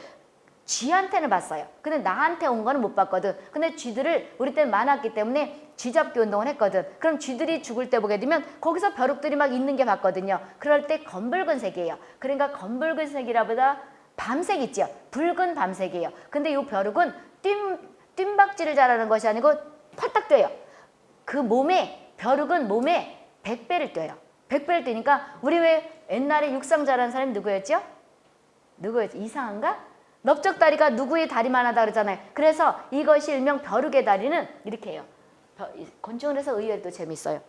쥐한테는 봤어요. 근데 나한테 온 거는 못 봤거든. 근데 쥐들을 우리 때는 많았기 때문에 쥐잡기 운동을 했거든. 그럼 쥐들이 죽을 때 보게 되면 거기서 벼룩들이 막 있는 게 봤거든요. 그럴 때 검붉은색이에요. 그러니까 검붉은색이라보다 밤색 있죠. 붉은 밤색이에요. 근데 이 벼룩은 뜀, 뜀박질을 잘하는 것이 아니고 펄딱 뛰어요. 그 몸에 벼룩은 몸에 100배를 뛰어요. 100배를 뛰니까 우리 왜 옛날에 육상 잘하는 사람이 누구였죠? 누구였지? 이상한가? 넓적다리가 누구의 다리만 하다 그러잖아요. 그래서 이것이 일명 벼룩의 다리는 이렇게 해요. 곤충을 해서 의외로 또 재밌어요.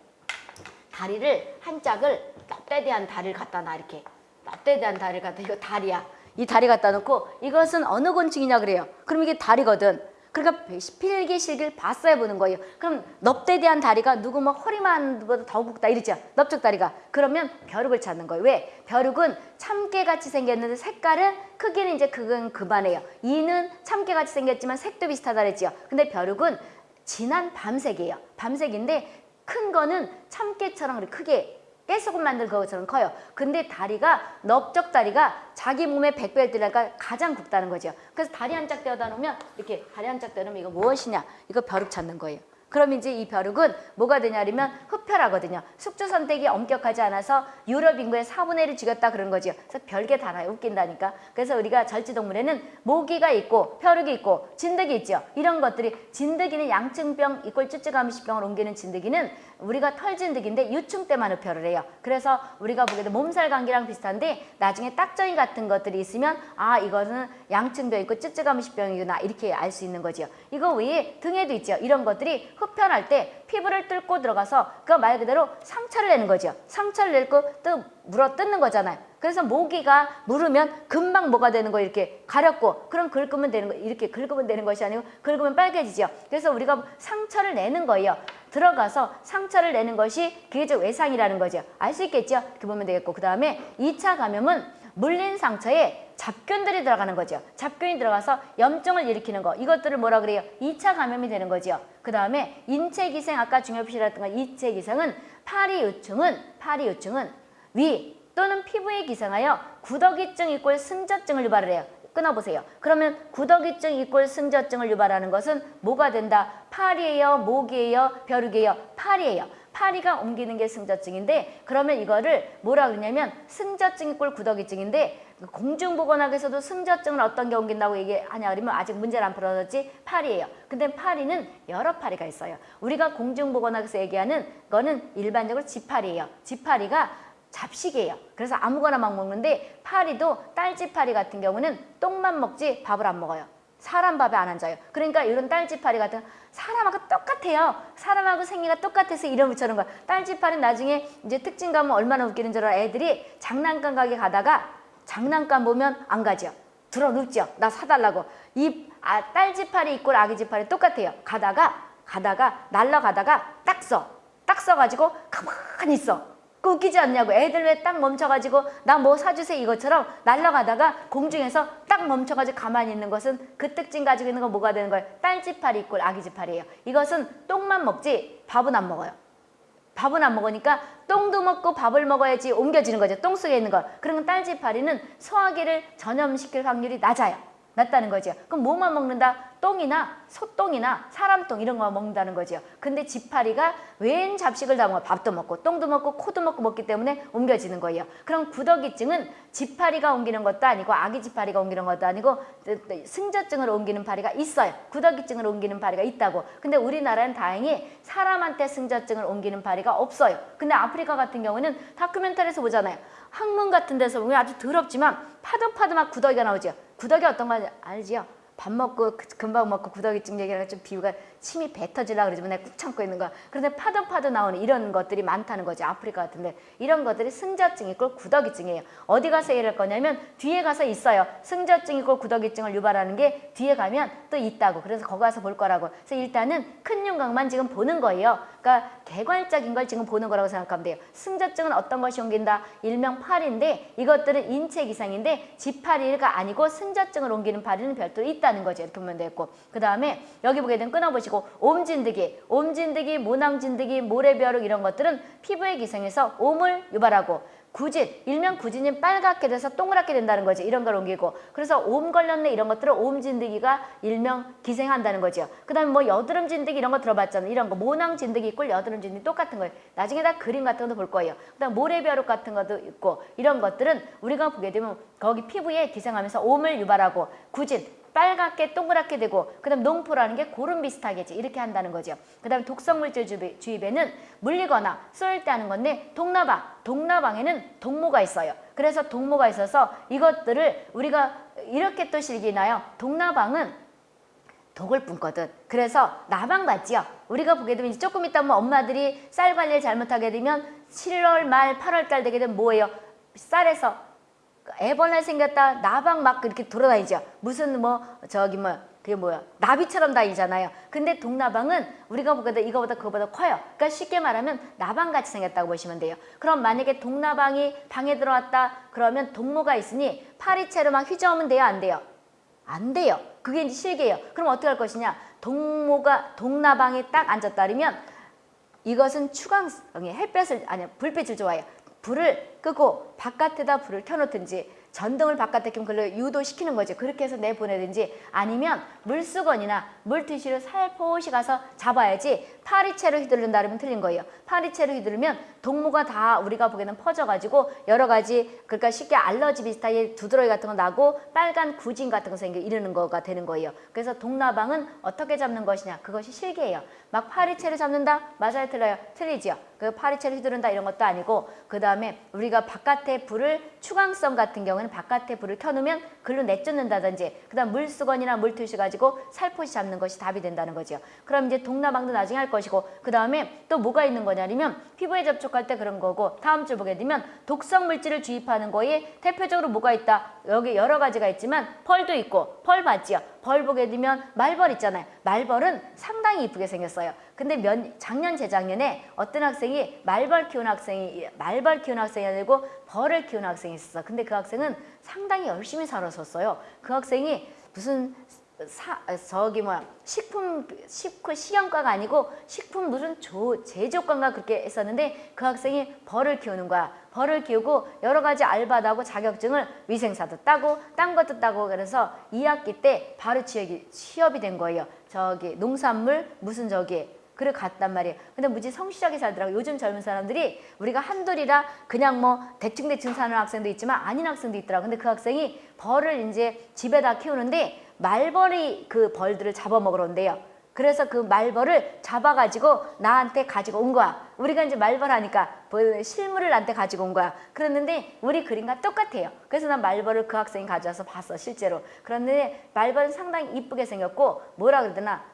다리를 한 짝을 뼈대한 다리를 갖다 놔 이렇게 납대에 대한 다리를 갖다 이거 다리야. 이 다리 갖다 놓고 이것은 어느 곤충이냐 그래요. 그럼 이게 다리거든. 그러니까 필기실기를 봤어야 보는 거예요. 그럼 넙대에 대한 다리가 누구 뭐 허리만 보다 더 굵다 이러죠. 넙적 다리가. 그러면 벼룩을 찾는 거예요. 왜? 벼룩은 참깨같이 생겼는데 색깔은 크기는 이제 그건 그만해요. 이는 참깨같이 생겼지만 색도 비슷하다 그랬죠. 근데 벼룩은 진한 밤색이에요. 밤색인데 큰 거는 참깨처럼 크게 깨소금 만든 것처럼 커요. 근데 다리가 넓적 다리가 자기 몸의 백배를 들니까 가장 굵다는 거죠. 그래서 다리 한 짝 떼어다 놓으면 이렇게 다리 한 짝 떼어놓으면 이거 무엇이냐? 이거 벼룩 찾는 거예요. 그럼 이제 이 벼룩은 뭐가 되냐면 흡혈하거든요. 숙주 선택이 엄격하지 않아서 유럽 인구의 4분의 1을 죽였다 그런 거죠. 그래서 별게 달아요. 웃긴다니까. 그래서 우리가 절지동물에는 모기가 있고 벼룩이 있고 진드기 있죠. 이런 것들이 진드기는 양층병 이꼴 쭈쭈가미시병을 옮기는 진드기는 우리가 털진드기인데 유충 때만 흡혈을 해요. 그래서 우리가 보기에도 몸살 감기랑 비슷한데 나중에 딱정이 같은 것들이 있으면 아 이거는 양층병 있고 쭈쭈가미시병이구나 이렇게 알 수 있는 거죠. 이거 외에 등에도 있죠. 이런 것들이 흡혈할 때 피부를 뚫고 들어가서 그 말 그대로 상처를 내는 거죠. 상처를 내고 또 물어 뜯는 거잖아요. 그래서 모기가 물으면 금방 뭐가 되는 거 이렇게 가렵고 그럼 긁으면 되는 거 이렇게 긁으면 되는 것이 아니고 긁으면 빨개지죠. 그래서 우리가 상처를 내는 거예요. 들어가서 상처를 내는 것이 이제 외상이라는 거죠. 알 수 있겠죠? 이렇게 보면 되겠고 그 다음에 2차 감염은 물린 상처에 잡균들이 들어가는 거죠. 잡균이 들어가서 염증을 일으키는 거. 이것들을 뭐라 그래요? 2차 감염이 되는 거죠. 그 다음에 인체기생, 아까 중요표시했던 거 인체기생은 파리유충은 파리유충은 위 또는 피부에 기생하여 구더기증 이꼴 승저증을 유발을 해요. 끊어보세요. 그러면 구더기증 이꼴 승저증을 유발하는 것은 뭐가 된다? 파리예요? 모기예요? 벼룩이에요? 파리예요. 파리가 옮기는 게 승저증인데 그러면 이거를 뭐라 그러냐면 승저증 이 꼴 구더기증인데 공중보건학에서도 승저증을 어떤 게 옮긴다고 얘기하냐 그러면 아직 문제는 안 풀어졌지 파리예요. 근데 파리는 여러 파리가 있어요. 우리가 공중보건학에서 얘기하는 거는 일반적으로 지파리예요. 지파리가 잡식이에요. 그래서 아무거나 막 먹는데 파리도 딸지파리 같은 경우는 똥만 먹지 밥을 안 먹어요. 사람 밥에 안 앉아요. 그러니까 이런 딸지파리 같은 사람하고 똑같아요. 사람하고 생리가 똑같아서 이름 붙여놓은 거야. 딸지파리 나중에 이제 특징 가면 얼마나 웃기는 줄 알아. 애들이 장난감 가게 가다가 장난감 보면 안 가죠. 들어 눕죠. 나 사달라고. 이 아, 딸지파리 있고 아기지파리 똑같아요. 가다가 가다가 날라가다가 딱 써. 딱 써가지고 가만히 있어. 그 웃기지 않냐고 애들 왜 딱 멈춰가지고 나 뭐 사주세요 이것처럼 날아가다가 공중에서 딱 멈춰가지고 가만히 있는 것은 그 특징 가지고 있는 건 뭐가 되는 거예요? 딸지파리 있고 아기지파리예요. 이것은 똥만 먹지 밥은 안 먹어요. 밥은 안 먹으니까 똥도 먹고 밥을 먹어야지 옮겨지는 거죠. 똥 속에 있는 거. 그러면 딸지파리는 소화기를 전염시킬 확률이 낮아요. 낮다는 거죠. 그럼 뭐만 먹는다? 똥이나 소똥이나 사람똥 이런 거 먹는다는 거죠. 근데 지파리가 웬 잡식을 다 먹어 밥도 먹고 똥도 먹고 코도 먹고 먹기 때문에 옮겨지는 거예요. 그럼 구더기증은 지파리가 옮기는 것도 아니고 아기 지파리가 옮기는 것도 아니고 승저증을 옮기는 파리가 있어요. 구더기증을 옮기는 파리가 있다고. 근데 우리나라는 다행히 사람한테 승저증을 옮기는 파리가 없어요. 근데 아프리카 같은 경우는 다큐멘터리에서 보잖아요. 학문 같은 데서 보면 아주 더럽지만 막 구더기가 나오죠. 구더기 어떤 거 알지요? 밥 먹고 그, 금방 먹고 구더기증 얘기하는 좀 비유가 침이 뱉어지려 그러지만 내가 꾹 참고 있는 거야. 그런데 파도 파도 나오는 이런 것들이 많다는 거죠. 아프리카 같은데 이런 것들이 승저증 이고 구더기증이에요. 어디 가서 일할 거냐면 뒤에 가서 있어요. 승저증 이고 구더기증을 유발하는 게 뒤에 가면 또 있다고. 그래서 거기 가서 볼 거라고. 그래서 일단은 큰 윤곽만 지금 보는 거예요. 그러니까 개괄적인 걸 지금 보는 거라고 생각하면 돼요. 승저증은 어떤 것이 옮긴다? 일명 파리인데 이것들은 인체 기상인데 지파리가 아니고 승저증을 옮기는 파리는 별도로 있다는 거죠. 이렇게 보면 되겠고 그 다음에 여기 보게 되면 끊어보시고 옴진드기, 옴진드기, 모낭진드기, 모래벼룩 이런 것들은 피부에 기생해서 옴을 유발하고 구진, 일명 구진이 빨갛게 돼서 동그랗게 된다는 거지. 이런 걸 옮기고. 그래서 옴 걸렸네 이런 것들은 옴 진드기가 일명 기생한다는 거죠. 그 다음에 뭐 여드름 진드기 이런 거 들어봤잖아요. 이런 거 모낭 진드기 있고 여드름 진드기 똑같은 거예요. 나중에 다 그림 같은 것도 볼 거예요. 그 다음 모래벼룩 같은 것도 있고 이런 것들은 우리가 보게 되면 거기 피부에 기생하면서 옴을 유발하고 구진, 빨갛게 동그랗게 되고 그 다음 농포라는 게 고름 비슷하겠지 이렇게 한다는 거죠. 그 다음 독성물질 주입에는 물리거나 쏠 때 하는 건데 동나방, 동나방에는 동모가 있어요. 그래서 동모가 있어서 이것들을 우리가 이렇게 또 실기나요. 동나방은 독을 뿜거든. 그래서 나방 같지요. 우리가 보게 되면 조금 있다 보면 엄마들이 쌀 관리를 잘못하게 되면 7월 말 8월 달 되게 되면 뭐예요? 쌀에서 애벌레 생겼다 나방 막 이렇게 돌아다니죠. 무슨 뭐 저기 뭐 그게 뭐야 나비처럼 다니잖아요. 근데 동나방은 우리가 보다 이거보다 그거보다 커요. 그러니까 쉽게 말하면 나방같이 생겼다고 보시면 돼요. 그럼 만약에 동나방이 방에 들어왔다 그러면 동무가 있으니 파리채로 막 휘저으면 돼요 안 돼요? 안 돼요. 그게 이제 실개예요. 그럼 어떻게 할 것이냐? 동무가 동나방에 딱 앉았다면 이것은 추광성이 햇볕을 아니 불빛을 좋아해요. 불을 끄고 바깥에다 불을 켜놓든지 전등을 바깥에 켜면 그걸 유도시키는 거죠. 그렇게 해서 내보내든지 아니면 물수건이나 물티슈를 살포시 가서 잡아야지 파리채로 휘두른다 그러면 틀린 거예요. 파리채로 휘두르면 동무가 다 우리가 보기에는 퍼져가지고 여러 가지 그러니까 쉽게 알러지 비슷하게 두드러기 같은 거 나고 빨간 구진 같은 거 생겨 이러는 거가 되는 거예요. 그래서 동나방은 어떻게 잡는 것이냐 그것이 실계예요. 막 파리채를 잡는다? 맞아요 틀려요? 틀리죠. 그 파리채를 휘두른다 이런 것도 아니고 그 다음에 우리가 바깥에 불을 추광성 같은 경우는 바깥에 불을 켜놓으면 글로 내쫓는다든지 그 다음 물수건이나 물티슈 가지고 살포시 잡는 것이 답이 된다는 거죠. 그럼 이제 동나방도 나중에 할 것이고 그 다음에 또 뭐가 있는 거냐면 피부에 접촉할 때 그런 거고 다음 주 보게 되면 독성 물질을 주입하는 거에 대표적으로 뭐가 있다. 여기 여러 가지가 있지만 펄도 있고 펄 봤지요. 벌 보게 되면 말벌 있잖아요. 말벌은 상당히 이쁘게 생겼어 요. 근데 면, 작년 재작년에 어떤 학생이 말벌 키우는 학생이 말벌 키우는 학생이 아니고 벌을 키우는 학생이 있었어. 근데 그 학생은 상당히 열심히 살았었어요. 그 학생이 무슨 사, 저기 뭐야 식품 식품 식용과가 아니고 식품 무슨 조, 제조과인가 그렇게 했었는데 그 학생이 벌을 키우는 거야. 벌을 키우고 여러 가지 알바도 하고 자격증을 위생사도 따고 딴 것도 따고 그래서 2학기 때 바로 취업이, 취업이 된 거예요. 저기 농산물 무슨 저기 그래 갔단 말이에요. 근데 무지 성실하게 살더라고. 요즘 젊은 사람들이 우리가 한둘이라 그냥 뭐 대충대충 사는 학생도 있지만 아닌 학생도 있더라고. 근데 그 학생이 벌을 이제 집에다 키우는데 말벌이 그 벌들을 잡아먹으러 온대요. 그래서 그 말벌을 잡아가지고 나한테 가지고 온 거야. 우리가 이제 말벌 하니까 뭐 실물을 나한테 가지고 온 거야. 그랬는데 우리 그림과 똑같아요. 그래서 난 말벌을 그 학생이 가져와서 봤어, 실제로. 그런데 말벌은 상당히 이쁘게 생겼고 뭐라 그러더나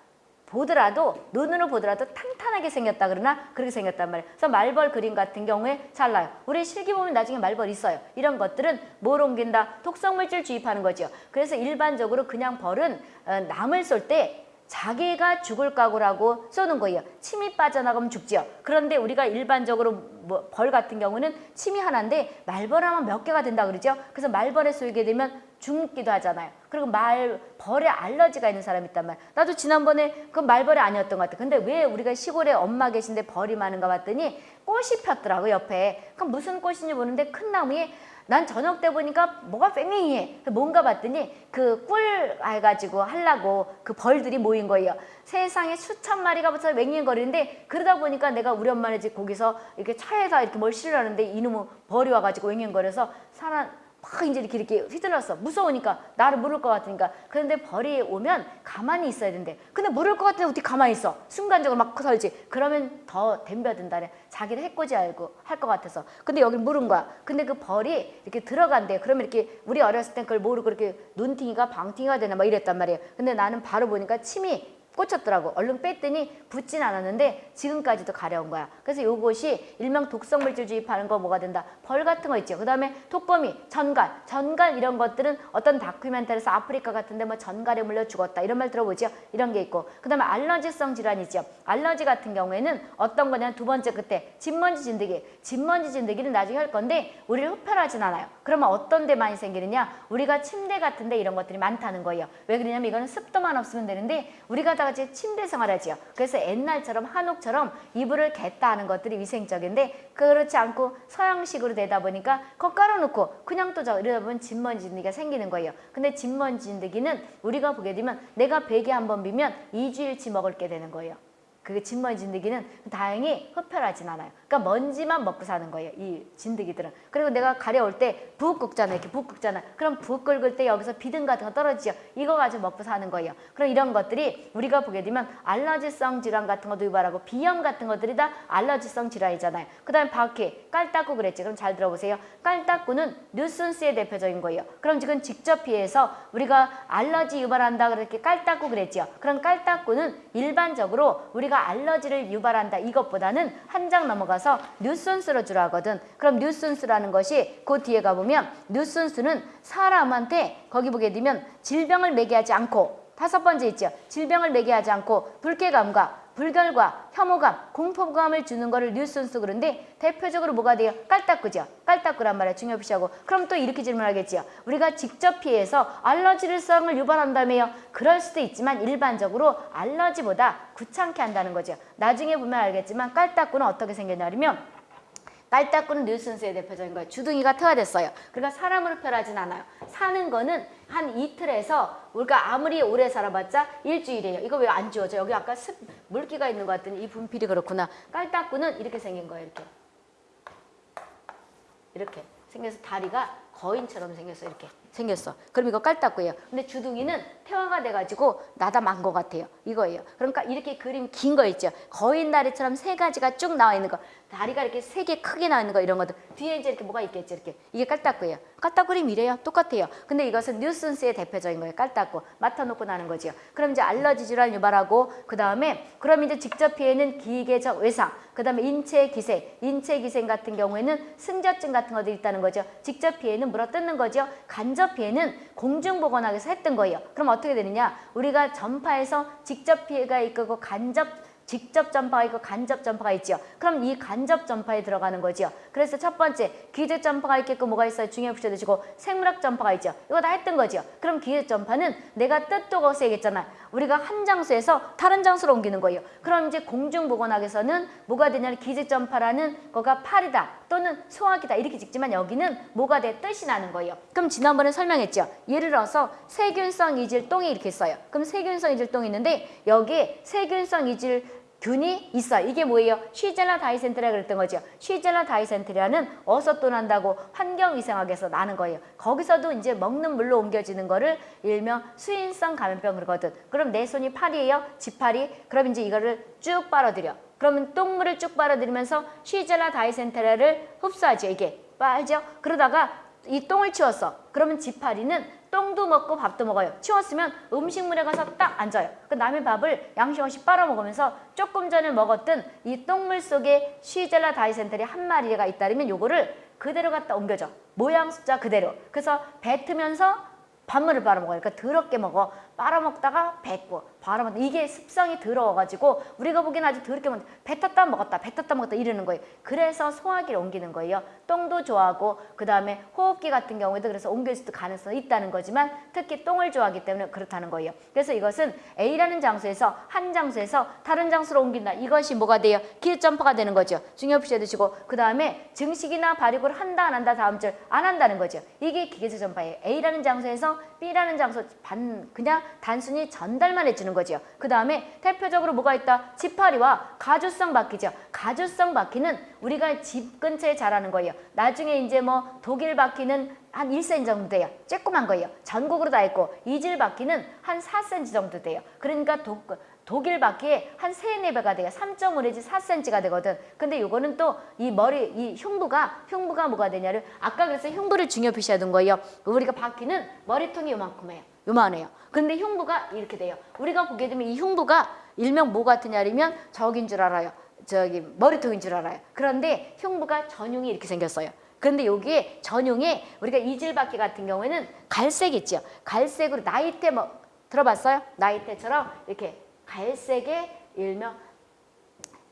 보더라도 눈으로 보더라도 탄탄하게 생겼다 그러나 그렇게 생겼단 말이에요. 그래서 말벌 그림 같은 경우에 잘 나요. 우리 실기 보면 나중에 말벌 있어요. 이런 것들은 뭘 옮긴다? 독성물질 주입하는 거죠. 그래서 일반적으로 그냥 벌은 어, 남을 쏠 때 자기가 죽을 각오라고 쏘는 거예요. 침이 빠져나가면 죽지요. 그런데 우리가 일반적으로 뭐 벌 같은 경우는 침이 하나인데 말벌하면 몇 개가 된다 그러죠. 그래서 말벌에 쏘이게 되면 죽기도 하잖아요. 그리고 말 벌에 알러지가 있는 사람이 있단 말이야. 나도 지난번에 그 말벌이 아니었던 것 같아. 근데 왜 우리가 시골에 엄마 계신데 벌이 많은가 봤더니 꽃이 폈더라고 옆에. 그럼 무슨 꽃인지 모르는데 큰 나무에 난 저녁 때 보니까 뭐가 뺑뺑이해. 뭔가 봤더니 그꿀 해가지고 하려고 그 벌들이 모인 거예요. 세상에 수천 마리가 붙어 맹맹거리는데 그러다 보니까 내가 우리 엄마네 집 거기서 이렇게 차에서 이렇게 뭘 실으려는데 이놈의 벌이 와가지고 맹맹거려서 사람 막 이제 이렇게 이렇게 휘둘렀어. 무서우니까 나를 물을 것 같으니까. 그런데 벌이 오면 가만히 있어야 된대. 근데 물을 것 같은데 어떻게 가만히 있어? 순간적으로 막 설지. 그러면 더 덤벼든다네. 자기를 해코지 알고 할 것 같아서. 근데 여기 물은 거야. 근데 그 벌이 이렇게 들어간대. 그러면 이렇게 우리 어렸을 땐 그걸 모르고 이렇게 눈팅이가 방팅이가 되나 막 이랬단 말이에요. 근데 나는 바로 보니까 침이 꽂혔더라고. 얼른 뺐더니 붙진 않았는데 지금까지도 가려운 거야. 그래서 요것이 일명 독성 물질 주입하는 거 뭐가 된다. 벌 같은 거 있죠. 그 다음에 독거미, 전갈. 전갈 이런 것들은 어떤 다큐멘터리에서 아프리카 같은데 뭐 전갈에 물려 죽었다. 이런 말 들어보죠. 이런 게 있고. 그 다음에 알러지성 질환이죠. 알러지 같은 경우에는 어떤 거냐면 두 번째 그때 진먼지 진드기. 진먼지 진드기는 나중에 할 건데 우리를 흡혈하진 않아요. 그러면 어떤 데 많이 생기느냐. 우리가 침대 같은 데 이런 것들이 많다는 거예요. 왜 그러냐면 이거는 습도만 없으면 되는데 우리가 다 같이 침대 생활하지요. 그래서 옛날처럼 한옥처럼 이불을 겠다 하는 것들이 위생적인데 그렇지 않고 서양식으로 되다 보니까 거 깔아놓고 그냥 또 저 이러다 보면 진먼지 진드기가 생기는 거예요. 근데 진먼지 진드기는 우리가 보게 되면 내가 베개 한 번 비면 2주일치 먹을 게 되는 거예요. 그게 진먼지 진드기는 다행히 흡혈하진 않아요. 그러니까 먼지만 먹고 사는 거예요. 이 진드기들은. 그리고 내가 가려울 때 부엌 끓잖아. 이렇게 부엌 끓잖아. 그럼 부엌 끓을 때 여기서 비듬 같은 거 떨어지죠. 이거 가지고 먹고 사는 거예요. 그럼 이런 것들이 우리가 보게 되면 알러지성 질환 같은 것도 유발하고 비염 같은 것들이 다 알러지성 질환이잖아요. 그 다음에 바퀴, 깔따구 그랬지. 그럼 잘 들어보세요. 깔따구는 뉴슨스의 대표적인 거예요. 그럼 지금 직접 피해서 우리가 알러지 유발한다 그렇게 깔따구 그랬죠. 그럼 깔따구는 일반적으로 우리가 내가 알러지를 유발한다 이것보다는 한 장 넘어가서 뉴슨스로 주로 하거든. 그럼 뉴슨스라는 것이 그 뒤에 가보면 뉴슨스는 사람한테 거기 보게 되면 질병을 매개하지 않고 다섯 번째 있죠. 질병을 매개하지 않고 불쾌감과 불결과 혐오감, 공포감을 주는 거를 뉴슨스 그런데 대표적으로 뭐가 돼요? 깔딱구죠. 깔딱구란 말이야. 중요 표시하고. 그럼 또 이렇게 질문하겠지요. 우리가 직접 피해서 알러지성을 유발한다며요. 그럴 수도 있지만 일반적으로 알러지보다 귀찮게 한다는 거죠. 나중에 보면 알겠지만 깔딱구는 어떻게 생겼냐면 깔딱구는 뉴슨스의 대표적인 거예요. 주둥이가 퇴화됐어요. 그러니까 사람으로 표현하진 않아요. 사는 거는 한 이틀에서 우리가 아무리 오래 살아봤자 일주일이에요. 이거 왜 안 지워져? 여기 아까 습, 물기가 있는 것 같더니 이 분필이 그렇구나. 깔딱구는 이렇게 생긴 거예요. 이렇게. 이렇게 생겨서 다리가 거인처럼 생겼어. 이렇게 생겼어. 그럼 이거 깔딱구예요. 근데 주둥이는 태화가 돼가지고 나다만 것 같아요. 이거예요. 그러니까 이렇게 그림 긴 거 있죠. 거인 다리처럼 세 가지가 쭉 나와 있는 거. 다리가 이렇게 세 개 크게 나와 있는 거 이런 것들. 뒤에 이제 이렇게 뭐가 있겠죠. 이렇게. 이게 깔딱구예요. 깔딱 그림 이래요. 똑같아요. 근데 이것은 뉴슨스의 대표적인 거예요. 깔딱구. 맡아놓고 나는 거지요. 그럼 이제 알러지 질환 유발하고 그 다음에 그럼 이제 직접 피해는 기계적 외상. 그 다음에 인체 기생. 인체 기생 같은 경우에는 승저증 같은 것들이 있다는 거죠. 직접 피해는 물어뜯는 거죠. 간접 피해는 공중보건학에서 했던 거예요. 그럼 어떻게 되느냐? 우리가 전파에서 직접 피해가 있고 간접 직접 전파가 있고 간접 전파가 있죠. 그럼 이 간접 전파에 들어가는 거죠. 그래서 첫 번째 기적 전파가 있겠고 뭐가 있어요? 중요 붙여주시고 생물학 전파가 있죠. 이거 다 했던 거죠. 그럼 기적 전파는 내가 뜻도 거기서 얘기했잖아요. 우리가 한 장소에서 다른 장소로 옮기는 거예요. 그럼 이제 공중보건학에서는 뭐가 되냐면 기적 전파라는 거가 팔이다 또는 소화기다 이렇게 찍지만 여기는 뭐가 돼? 뜻이 나는 거예요. 그럼 지난번에 설명했죠. 예를 들어서 세균성 이질똥이 이렇게 있어요. 그럼 세균성 이질똥이 있는데 여기에 세균성 이질 균이 있어. 이게 뭐예요? 쉬젤라 다이센트라 그랬던 거죠. 쉬젤라 다이센트라는 어디서 또 난다고 환경위생학에서 나는 거예요. 거기서도 이제 먹는 물로 옮겨지는 거를 일명 수인성 감염병 그러거든. 그럼 내 손이 팔이에요? 지팔이? 그럼 이제 이거를 쭉 빨아들여. 그러면 똥물을 쭉 빨아들이면서 쉬젤라 다이센테라를 흡수하죠. 이게 빨죠. 그러다가 이 똥을 치웠어. 그러면 지파리는 똥도 먹고 밥도 먹어요. 치웠으면 음식물에 가서 딱 앉아요. 그 남의 밥을 양심 없이 빨아먹으면서 조금 전에 먹었던 이 똥물 속에 쉬젤라 다이센테리 한 마리가 있다면 요거를 그대로 갖다 옮겨줘. 모양 숫자 그대로. 그래서 뱉으면서 밥물을 빨아먹어요. 그러니까 더럽게 먹어. 빨아먹다가 뱉고 바라먹다 이게 습성이 더러워가지고 우리가 보기엔 아주 더럽게 먹는데 뱉었다 먹었다 뱉었다 먹었다 이러는 거예요. 그래서 소화기를 옮기는 거예요. 똥도 좋아하고 그 다음에 호흡기 같은 경우에도 그래서 옮길 수도 가능성이 있다는 거지만 특히 똥을 좋아하기 때문에 그렇다는 거예요. 그래서 이것은 A라는 장소에서 한 장소에서 다른 장소로 옮긴다. 이것이 뭐가 돼요? 기점파가 되는 거죠. 중요 표시해 두시고 그 다음에 증식이나 발육을 한다 안 한다 다음 줄 안 한다는 거죠. 이게 기계적 전파예요. A라는 장소에서 B라는 장소 반 그냥 단순히 전달만 해주는 거죠. 그 다음에 대표적으로 뭐가 있다? 지파리와 가주성 바퀴죠. 가주성 바퀴는 우리가 집 근처에 자라는 거예요. 나중에 이제 뭐 독일 바퀴는 한 1cm 정도 돼요. 쬐꼬만 거예요. 전국으로 다 있고 이질 바퀴는 한 4cm 정도 돼요. 그러니까 독, 독일 바퀴에 한 3, 4배가 돼요. 3.5 내지 4cm가 되거든. 근데 요거는 또 이 머리, 이 흉부가, 흉부가 뭐가 되냐를 아까 그래서 흉부를 중요 표시하던 거예요. 우리가 바퀴는 머리통이 요만큼 해요. 요만해요. 근데 흉부가 이렇게 돼요. 우리가 보게 되면 이 흉부가 일명 뭐 같으냐면 저긴 줄 알아요. 저기 머리통인 줄 알아요. 그런데 흉부가 전용이 이렇게 생겼어요. 근데 여기에 전용에 우리가 이질바퀴 같은 경우에는 갈색 있죠. 갈색으로 나이테 뭐 들어봤어요? 나이테처럼 이렇게 갈색의 일명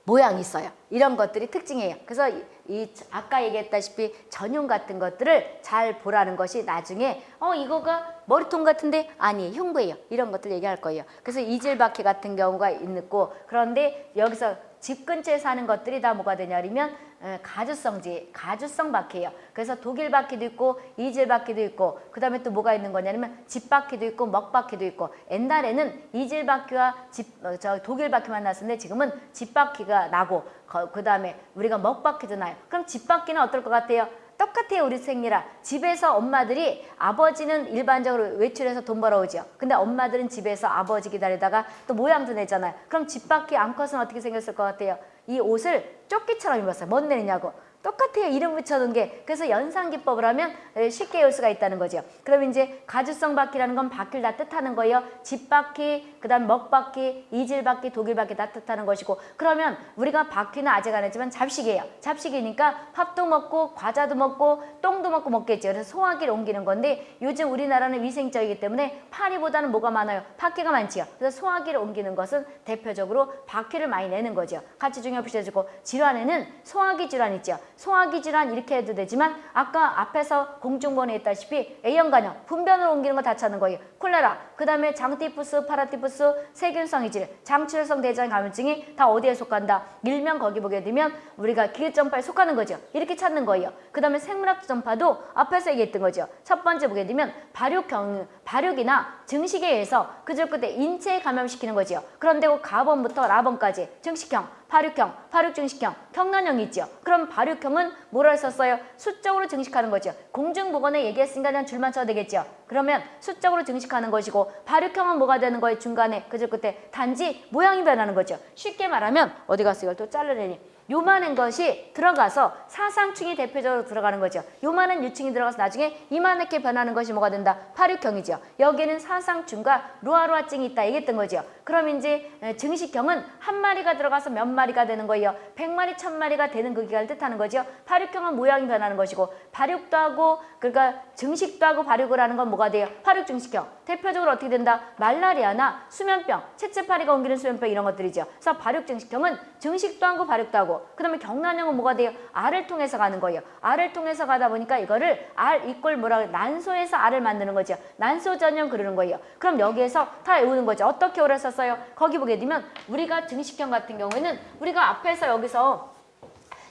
모양이 있어요. 이런 것들이 특징이에요. 그래서 이, 이 아까 얘기했다시피 전용 같은 것들을 잘 보라는 것이 나중에 어 이거가 머리통 같은데 아니 흉부예요. 이런 것들 얘기할 거예요. 그래서 이질바퀴 같은 경우가 있고 그런데 여기서 집 근처에 사는 것들이 다 뭐가 되냐면 가주성지, 가주성 바퀴예요. 그래서 독일 바퀴도 있고 이질 바퀴도 있고 그 다음에 또 뭐가 있는 거냐면 집 바퀴도 있고 먹 바퀴도 있고 옛날에는 이질 바퀴와 집, 어, 저 독일 바퀴만 났었는데 지금은 집 바퀴가 나고 그 다음에 우리가 먹 바퀴도 나요. 그럼 집 바퀴는 어떨 것 같아요? 똑같아요 우리 생리라. 집에서 엄마들이 아버지는 일반적으로 외출해서 돈 벌어오죠 근데 엄마들은 집에서 아버지 기다리다가 또 모양도 내잖아요. 그럼 집 밖에 암컷은 어떻게 생겼을 것 같아요? 이 옷을 조끼처럼 입었어요. 뭔 내느냐고 똑같아요. 이름 붙여놓은 게. 그래서 연상기법을 하면 에, 쉽게 외울 수가 있다는 거죠. 그럼 이제 가주성 바퀴라는 건 바퀴를 다 뜻하는 거예요. 집바퀴, 그 다음 먹바퀴, 이질바퀴, 독일바퀴 다 뜻하는 것이고 그러면 우리가 바퀴는 아직 안 했지만 잡식이에요. 잡식이니까 밥도 먹고 과자도 먹고 똥도 먹고 먹겠죠. 그래서 소화기를 옮기는 건데 요즘 우리나라는 위생적이기 때문에 파리보다는 뭐가 많아요? 바퀴가 많지요. 그래서 소화기를 옮기는 것은 대표적으로 바퀴를 많이 내는 거죠. 같이 중요 붙여주고 질환에는 소화기 질환 있죠. 소화기 질환 이렇게 해도 되지만 아까 앞에서 공중번에 했다시피 A형 간염, 분변으로 옮기는 거 다 찾는 거예요. 콜레라, 그 다음에 장티푸스, 파라티푸스, 세균성 이질, 장출성 대장 감염증이 다 어디에 속한다? 일명 거기 보게 되면 우리가 기계점파에 속하는 거죠. 이렇게 찾는 거예요. 그 다음에 생물학 점파도 앞에서 얘기했던 거죠. 첫 번째 보게 되면 발육 경, 발육이나 증식에 의해서 그저 그때 인체에 감염시키는 거죠. 그런데 그 가번부터 라번까지 증식형, 발육형, 발육증식형, 경란형이 있죠. 그럼 발육형은 뭐라 썼어요? 수적으로 증식하는 거죠. 공중보건에 얘기했으니까 그냥 줄만 쳐도 되겠죠. 그러면 수적으로 증식하는 것이고 발육형은 뭐가 되는 거예요? 중간에 그저 그때 단지 모양이 변하는 거죠. 쉽게 말하면 어디 갔어? 이걸 또 자르려니. 요만한 것이 들어가서 사상충이 대표적으로 들어가는 거죠. 요만한 유충이 들어가서 나중에 이만하게 변하는 것이 뭐가 된다? 파륙형이죠. 여기에는 사상충과 루아루아증이 있다 얘기했던 거죠. 그럼 이제 증식형은 한 마리가 들어가서 몇 마리가 되는 거예요. 백 마리, 천 마리가 되는 그 기간을 뜻하는 거죠. 파륙형은 모양이 변하는 것이고 발육도 하고 그러니까 증식도 하고 발육을 하는 건 뭐가 돼요? 파륙 증식형. 대표적으로 어떻게 된다? 말라리아나 수면병, 채채파리가 옮기는 수면병 이런 것들이죠. 그래서 발육 증식형은 증식도 하고 발육도 하고 그다음에 경란형은 뭐가 돼요? 알을 통해서 가는 거예요. 알을 통해서 가다 보니까 이거를 알 이꼴 뭐라? 난소에서 알을 만드는 거죠. 난소 전형 그러는 거예요. 그럼 여기에서 다 외우는 거죠. 어떻게 오래 썼어요? 거기 보게 되면 우리가 증식형 같은 경우에는 우리가 앞에서 여기서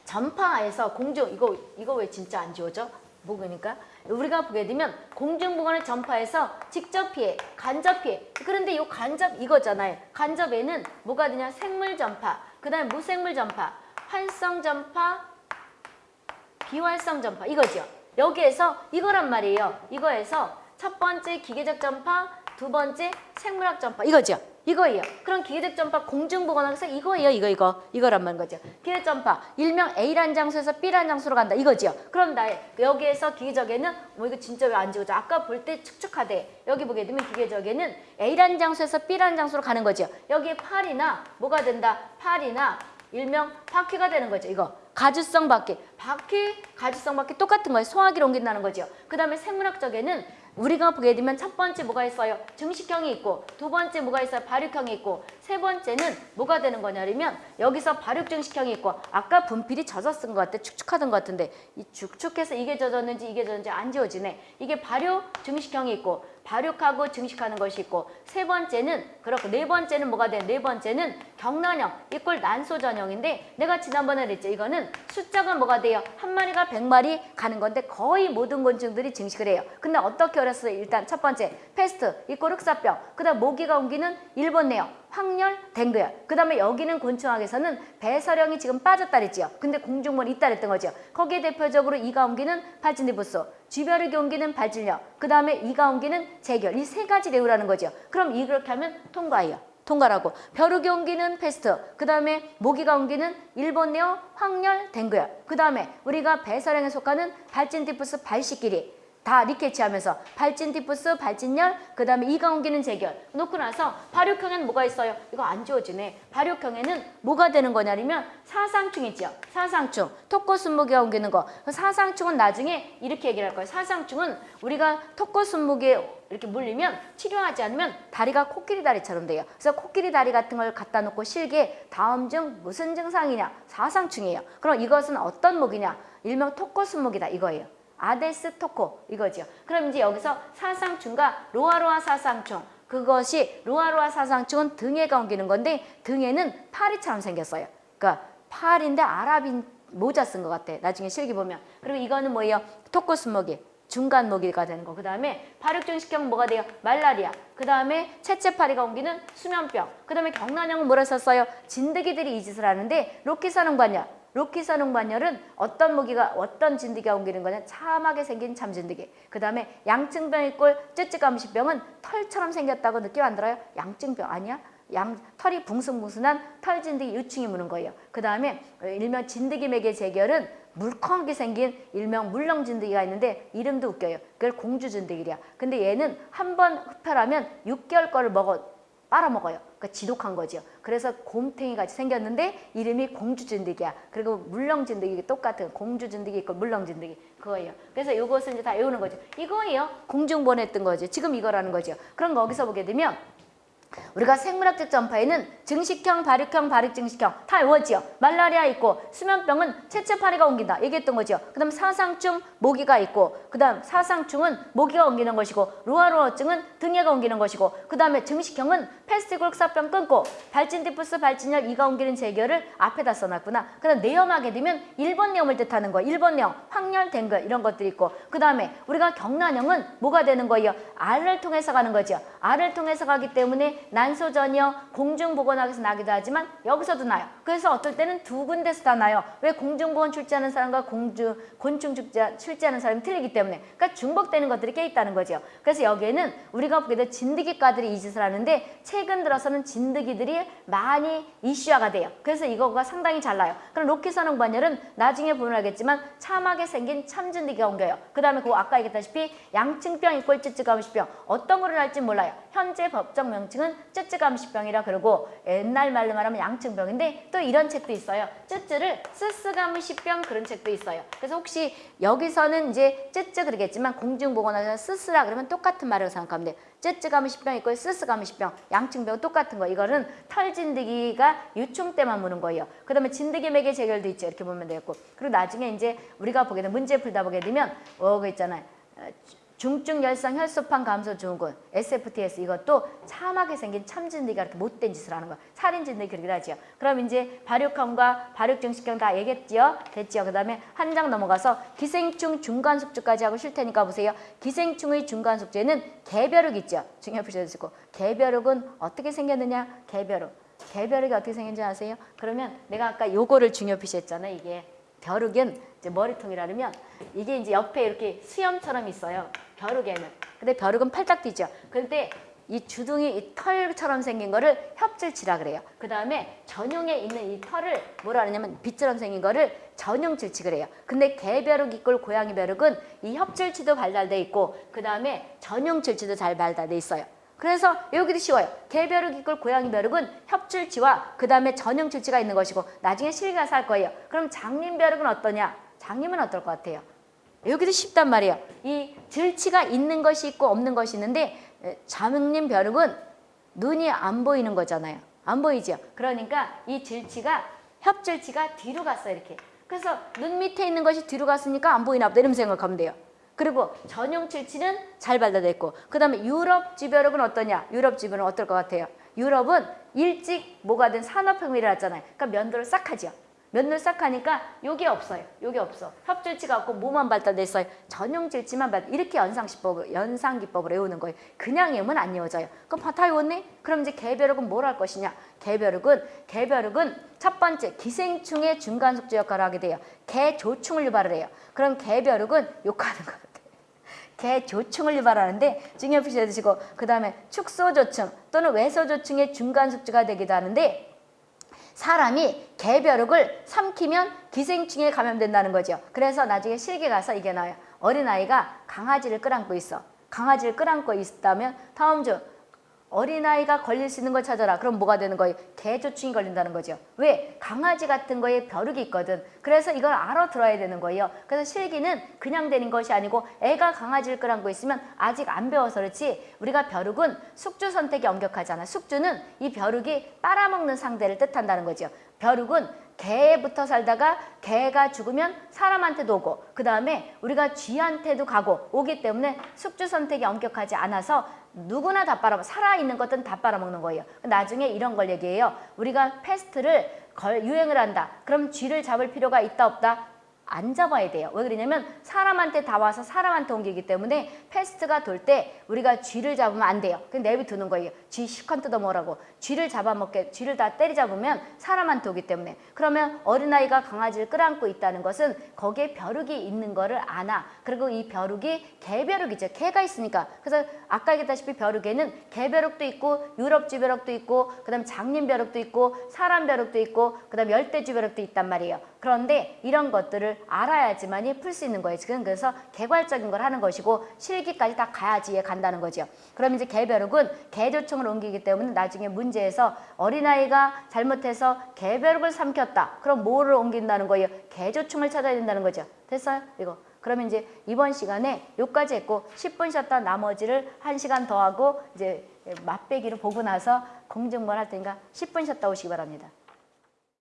전파에서 공중 이거 이거 왜 진짜 안 지워져? 뭐 그러니까 우리가 보게 되면 공중보건을 전파해서 직접 피해, 간접 피해. 그런데 이 간접 이거잖아요. 간접에는 뭐가 되냐? 생물 전파, 그 다음에 무생물 전파, 활성 전파, 비활성 전파 이거죠. 여기에서 이거란 말이에요. 이거에서 첫 번째 기계적 전파, 두 번째 생물학 전파 이거죠. 이거예요. 그럼 기계적 전파 공중보건학에서 이거예요. 이거 이거 이거란 말인 거죠. 기계적 전파 일명 A라는 장소에서 B라는 장소로 간다. 이거죠. 그럼 나 여기에서 기계적에는 뭐 이거 진짜 왜 안 지워져? 아까 볼 때 축축하대. 여기 보게 되면 기계적에는 A라는 장소에서 B라는 장소로 가는 거죠. 여기에 팔이나 뭐가 된다? 팔이나 일명 바퀴가 되는 거죠. 이거 가주성 바퀴. 바퀴, 가주성 바퀴 똑같은 거예요. 소화기를 옮긴다는 거죠. 그 다음에 생물학적에는 우리가 보게 되면 첫 번째 뭐가 있어요? 증식형이 있고 두 번째 뭐가 있어요? 발육형이 있고 세 번째는 뭐가 되는 거냐면 여기서 발육 증식형이 있고 아까 분필이 쓴것 같아 축축하던 것 같은데 이 축축해서 이게 젖었는지 이게 젖었는지 안 지워지네 이게 발육 증식형이 있고 발육하고 증식하는 것이 있고 세 번째는 그렇고 네 번째는 뭐가 돼? 네 번째는 경란형 이꼴 난소 전이형인데 내가 지난번에 그랬죠 이거는 숫자가 뭐가 돼요? 한 마리가 백 마리 가는 건데 거의 모든 곤충들이 증식을 해요 근데 어떻게 어렸어요? 일단 첫 번째 페스트 이꼴 흑사병 그 다음 모기가 옮기는 일본뇌염 황열, 뎅기열. 그 다음에 여기는 곤충학에서는 배설형이 지금 빠졌다 그랬지요. 근데 공중물이 있다 그랬던 거죠. 거기에 대표적으로 이가 옮기는 발진티푸스, 쥐벼룩이 옮기는 발진열, 그 다음에 이가 옮기는 재귀열. 이 세 가지 외우라는 거죠. 그럼 이렇게 하면 통과해요. 통과라고. 벼룩이 옮기는 페스트, 그 다음에 모기가 옮기는 일본뇌염, 황열, 뎅기열. 그 다음에 우리가 배설형에 속하는 발진티푸스 발식끼리. 다 리케차 하면서 발진티푸스, 발진열, 그 다음에 이가 옮기는 재귀열 놓고 나서 발육형에는 뭐가 있어요? 이거 안 지워지네. 발육형에는 뭐가 되는 거냐면 사상충 있죠. 사상충. 토고숲모기가 옮기는 거. 그 사상충은 나중에 이렇게 얘기를 할 거예요. 사상충은 우리가 토고숲모기에 이렇게 물리면 치료하지 않으면 다리가 코끼리 다리처럼 돼요. 그래서 코끼리 다리 같은 걸 갖다 놓고 실게 다음 중 무슨 증상이냐? 사상충이에요. 그럼 이것은 어떤 목이냐? 일명 톡코순무기다 이거예요. 아데스 토코 이거죠. 그럼 이제 여기서 사상충과 로아로아 사상충 그것이 로아로아 사상충은 등에가 옮기는 건데 등에는 파리처럼 생겼어요. 그러니까 팔인데 아랍인 모자 쓴 것 같아. 나중에 실기 보면. 그리고 이거는 뭐예요? 토코스모기 중간 모기가 되는 거. 그 다음에 발육증식형 뭐가 돼요? 말라리아. 그 다음에 채채파리가 옮기는 수면병. 그 다음에 경란형은 뭐라 썼어요? 진드기들이 이 짓을 하는데 로키사능관열. 로키사농반열은 어떤 모기가 어떤 진드기가 옮기는 거냐 참하게 생긴 참진드기 그 다음에 양증병의 꼴 쯔쯔감시병은 털처럼 생겼다고 느낌 안 들어요? 양증병 아니야? 양 털이 붕숭붕숭한 털진드기 유충이 무는 거예요. 그 다음에 일명 진드기 맥의 재결은 물컹하게 생긴 일명 물렁진드기가 있는데 이름도 웃겨요. 그걸 공주진드기야. 근데 얘는 한 번 흡혈하면 6개월 거를 먹어 빨아먹어요. 그러니까 지독한 거죠. 그래서 곰탱이 같이 생겼는데 이름이 공주진드기야. 그리고 물렁진드기 똑같은 공주진드기 있고 물렁진드기 그거예요. 그래서 이것을 이제 다 외우는 거죠. 이거예요. 공중보냈던 거죠. 지금 이거라는 거죠. 그럼 거기서 보게 되면 우리가 생물학적 전파에는 증식형, 발육형, 발육증식형 다 외웠지요. 말라리아 있고 수면병은 채채파리가 옮긴다. 얘기했던 거죠. 그 다음 사상충, 모기가 있고 그 다음 사상충은 모기가 옮기는 것이고 루아루어증은 등에가 옮기는 것이고 그 다음에 증식형은 패스티골 사병 끊고 발진디푸스, 발진열, 이가 옮기는 재결을 앞에다 써놨구나. 그 다음 내염하게 되면 1번 내염을 뜻하는 거예요. 1번 내염, 확열, 댕글 이런 것들이 있고 그 다음에 우리가 경란형은 뭐가 되는 거예요? 알을 통해서 가는 거죠. 알을 통해서 가기 때문에 난소전이요 공중보건학에서 나기도 하지만 여기서도 나요. 그래서 어떨 때는 두 군데서 다 나요. 왜 공중보건 출제하는 사람과 공주 곤충 출제, 출제하는 사람이 틀리기 때문에 그러니까 중복되는 것들이 꽤 있다는 거죠. 그래서 여기에는 우리가 보게 돼 진드기과들이 이 짓을 하는데 최근 들어서는 진드기들이 많이 이슈화가 돼요. 그래서 이거가 상당히 잘 나요. 그럼 로키선홍 반열은 나중에 보면 알겠지만 참하게 생긴 참진드기가 옮겨요. 그 다음에 그 아까 얘기했다시피 양층병 이꼴 쯔쯔감시병 어떤 거를 할지 몰라요. 현재 법적 명칭은 쯔쯔감시병이라 그러고 옛날 말로 말하면 양층병인데 또 이런 책도 있어요. 쯔쯔를 쓰쓰감시병 그런 책도 있어요. 그래서 혹시 여기서는 이제 쯔쯔 그러겠지만 공중보건학에서 쓰쓰라 그러면 똑같은 말을 생각하면 돼요. 쯔쯔감시병 있고 쓰쓰감시병 양층병 똑같은 거. 이거는 털 진드기가 유충 때만 무는 거예요. 그 다음에 진드기 맥의 재결도 있죠. 이렇게 보면 되겠고 그리고 나중에 이제 우리가 보게 되면 문제 풀다 보게 되면 어, 그 있잖아요. 어, 중증 열성 혈소판 감소 증후군 SFTS 이것도 참하게 생긴 참진드기가 이렇게 못된 짓을 하는 거야. 살인진드기 그러기도 하지요. 그럼 이제 발육형과 발육증식형 다 얘기했지요? 됐지요? 그 다음에 한 장 넘어가서 기생충 중간숙주까지 하고 쉴 테니까 보세요. 기생충의 중간숙주에는 개벼룩 있죠? 중요 표시해주시고 개벼룩은 어떻게 생겼느냐? 개벼룩. 개벼룩이 어떻게 생긴지 아세요? 그러면 내가 아까 요거를 중요 표시했잖아요. 이게 벼룩은 이제 머리통이라면 이게 이제 옆에 이렇게 수염처럼 있어요. 벼룩에는. 근데 벼룩은 팔딱 뛰죠. 그런데 이 주둥이 이 털처럼 생긴 거를 협질치라 그래요. 그 다음에 전용에 있는 이 털을 뭐라 하냐면 빗처럼 생긴 거를 전용질치 그래요. 근데 개벼룩 이꼴 고양이 벼룩은 이 협질치도 발달돼 있고 그 다음에 전용질치도 잘 발달돼 있어요. 그래서 여기도 쉬워요. 개벼룩 이꼴 고양이 벼룩은 협줄치와 그 다음에 전형줄치가 있는 것이고 나중에 실기가 살 거예요. 그럼 장님 벼룩은 어떠냐? 장님은 어떨 것 같아요? 여기도 쉽단 말이에요. 이 질치가 있는 것이 있고 없는 것이 있는데 장님 벼룩은 눈이 안 보이는 거잖아요. 안 보이죠? 그러니까 이 질치가 협질치가 뒤로 갔어요. 이렇게. 그래서 눈 밑에 있는 것이 뒤로 갔으니까 안 보이나 보다 이런 생각하면 돼요. 그리고 전용 칠치는 잘 발달됐고 그 다음에 유럽 지벼룩은 어떠냐? 유럽 지벼룩은 어떨 것 같아요? 유럽은 일찍 뭐가 된 산업혁명이 일어났잖아요. 그러니까 면도를 싹 하죠. 면도를 싹 하니까 요게 없어요. 요게 없어. 협질치가 없고 뭐만 발달됐어요. 전용 질치만 발달. 이렇게 연상기법을 연상기법을 외우는 거예요. 그냥 외우면 안 외워져요. 그럼 다 외웠네? 그럼 이제 개벼룩은 뭘 할 것이냐? 개벼룩은 개벼룩은 첫 번째 기생충의 중간 속주 역할을 하게 돼요. 개조충을 유발을 해요. 그럼 개벼룩은 욕하는 거. 개조충을 유발하는데 중요 표시해 두시고 그 다음에 축소조충 또는 외소조충의 중간 숙주가 되기도 하는데 사람이 개벼룩을 삼키면 기생충에 감염된다는 거죠. 그래서 나중에 실기 가서 이게 나와요. 어린아이가 강아지를 끌안고 있어. 강아지를 끌안고 있다면 다음 주 어린아이가 걸릴 수 있는 걸 찾아라. 그럼 뭐가 되는 거예요? 개조충이 걸린다는 거죠. 왜? 강아지 같은 거에 벼룩이 있거든. 그래서 이걸 알아들어야 되는 거예요. 그래서 실기는 그냥 되는 것이 아니고 애가 강아지를 끌안고 있으면 아직 안 배워서 그렇지 우리가 벼룩은 숙주 선택이 엄격하잖아. 숙주는 이 벼룩이 빨아먹는 상대를 뜻한다는 거죠. 벼룩은 개부터 살다가 개가 죽으면 사람한테도 오고 그 다음에 우리가 쥐한테도 가고 오기 때문에 숙주 선택이 엄격하지 않아서 누구나 다 빨아먹 살아있는 것들은 다 빨아먹는 거예요. 나중에 이런 걸 얘기해요. 우리가 페스트를 걸, 유행을 한다. 그럼 쥐를 잡을 필요가 있다 없다? 안 잡아야 돼요. 왜 그러냐면 사람한테 다 와서 사람한테 옮기기 때문에 페스트가 돌 때 우리가 쥐를 잡으면 안 돼요. 그냥 내비두는 거예요. 쥐 시컨 뜯어먹으라고. 쥐를 잡아먹게 쥐를 다 때리잡으면 사람한테 오기 때문에 그러면 어린아이가 강아지를 끌어안고 있다는 것은 거기에 벼룩이 있는 거를 아나. 그리고 이 벼룩이 개벼룩이죠. 개가 있으니까. 그래서 아까 얘기했다시피 벼룩에는 개벼룩도 있고 유럽쥐벼룩도 있고 그 다음에 장님벼룩도 있고 사람벼룩도 있고 그 다음에 열대쥐벼룩도 있단 말이에요. 그런데 이런 것들을 알아야지만이 풀 수 있는 거예요. 지금 그래서 개괄적인 걸 하는 것이고 실기까지 다 가야지 에 간다는 거죠. 그럼 이제 개별욱은 개조청을 옮기기 때문에 나중에 문제에서 어린아이가 잘못해서 개별욱을 삼켰다. 그럼 뭐를 옮긴다는 거예요? 개조청을 찾아야 된다는 거죠. 됐어요? 이거. 그러면 이제 이번 시간에 요까지 했고 10분 쉬었다 나머지를 1시간 더 하고 이제 맛배기를 보고 나서 공정만 할 테니까 10분 쉬었다 오시기 바랍니다.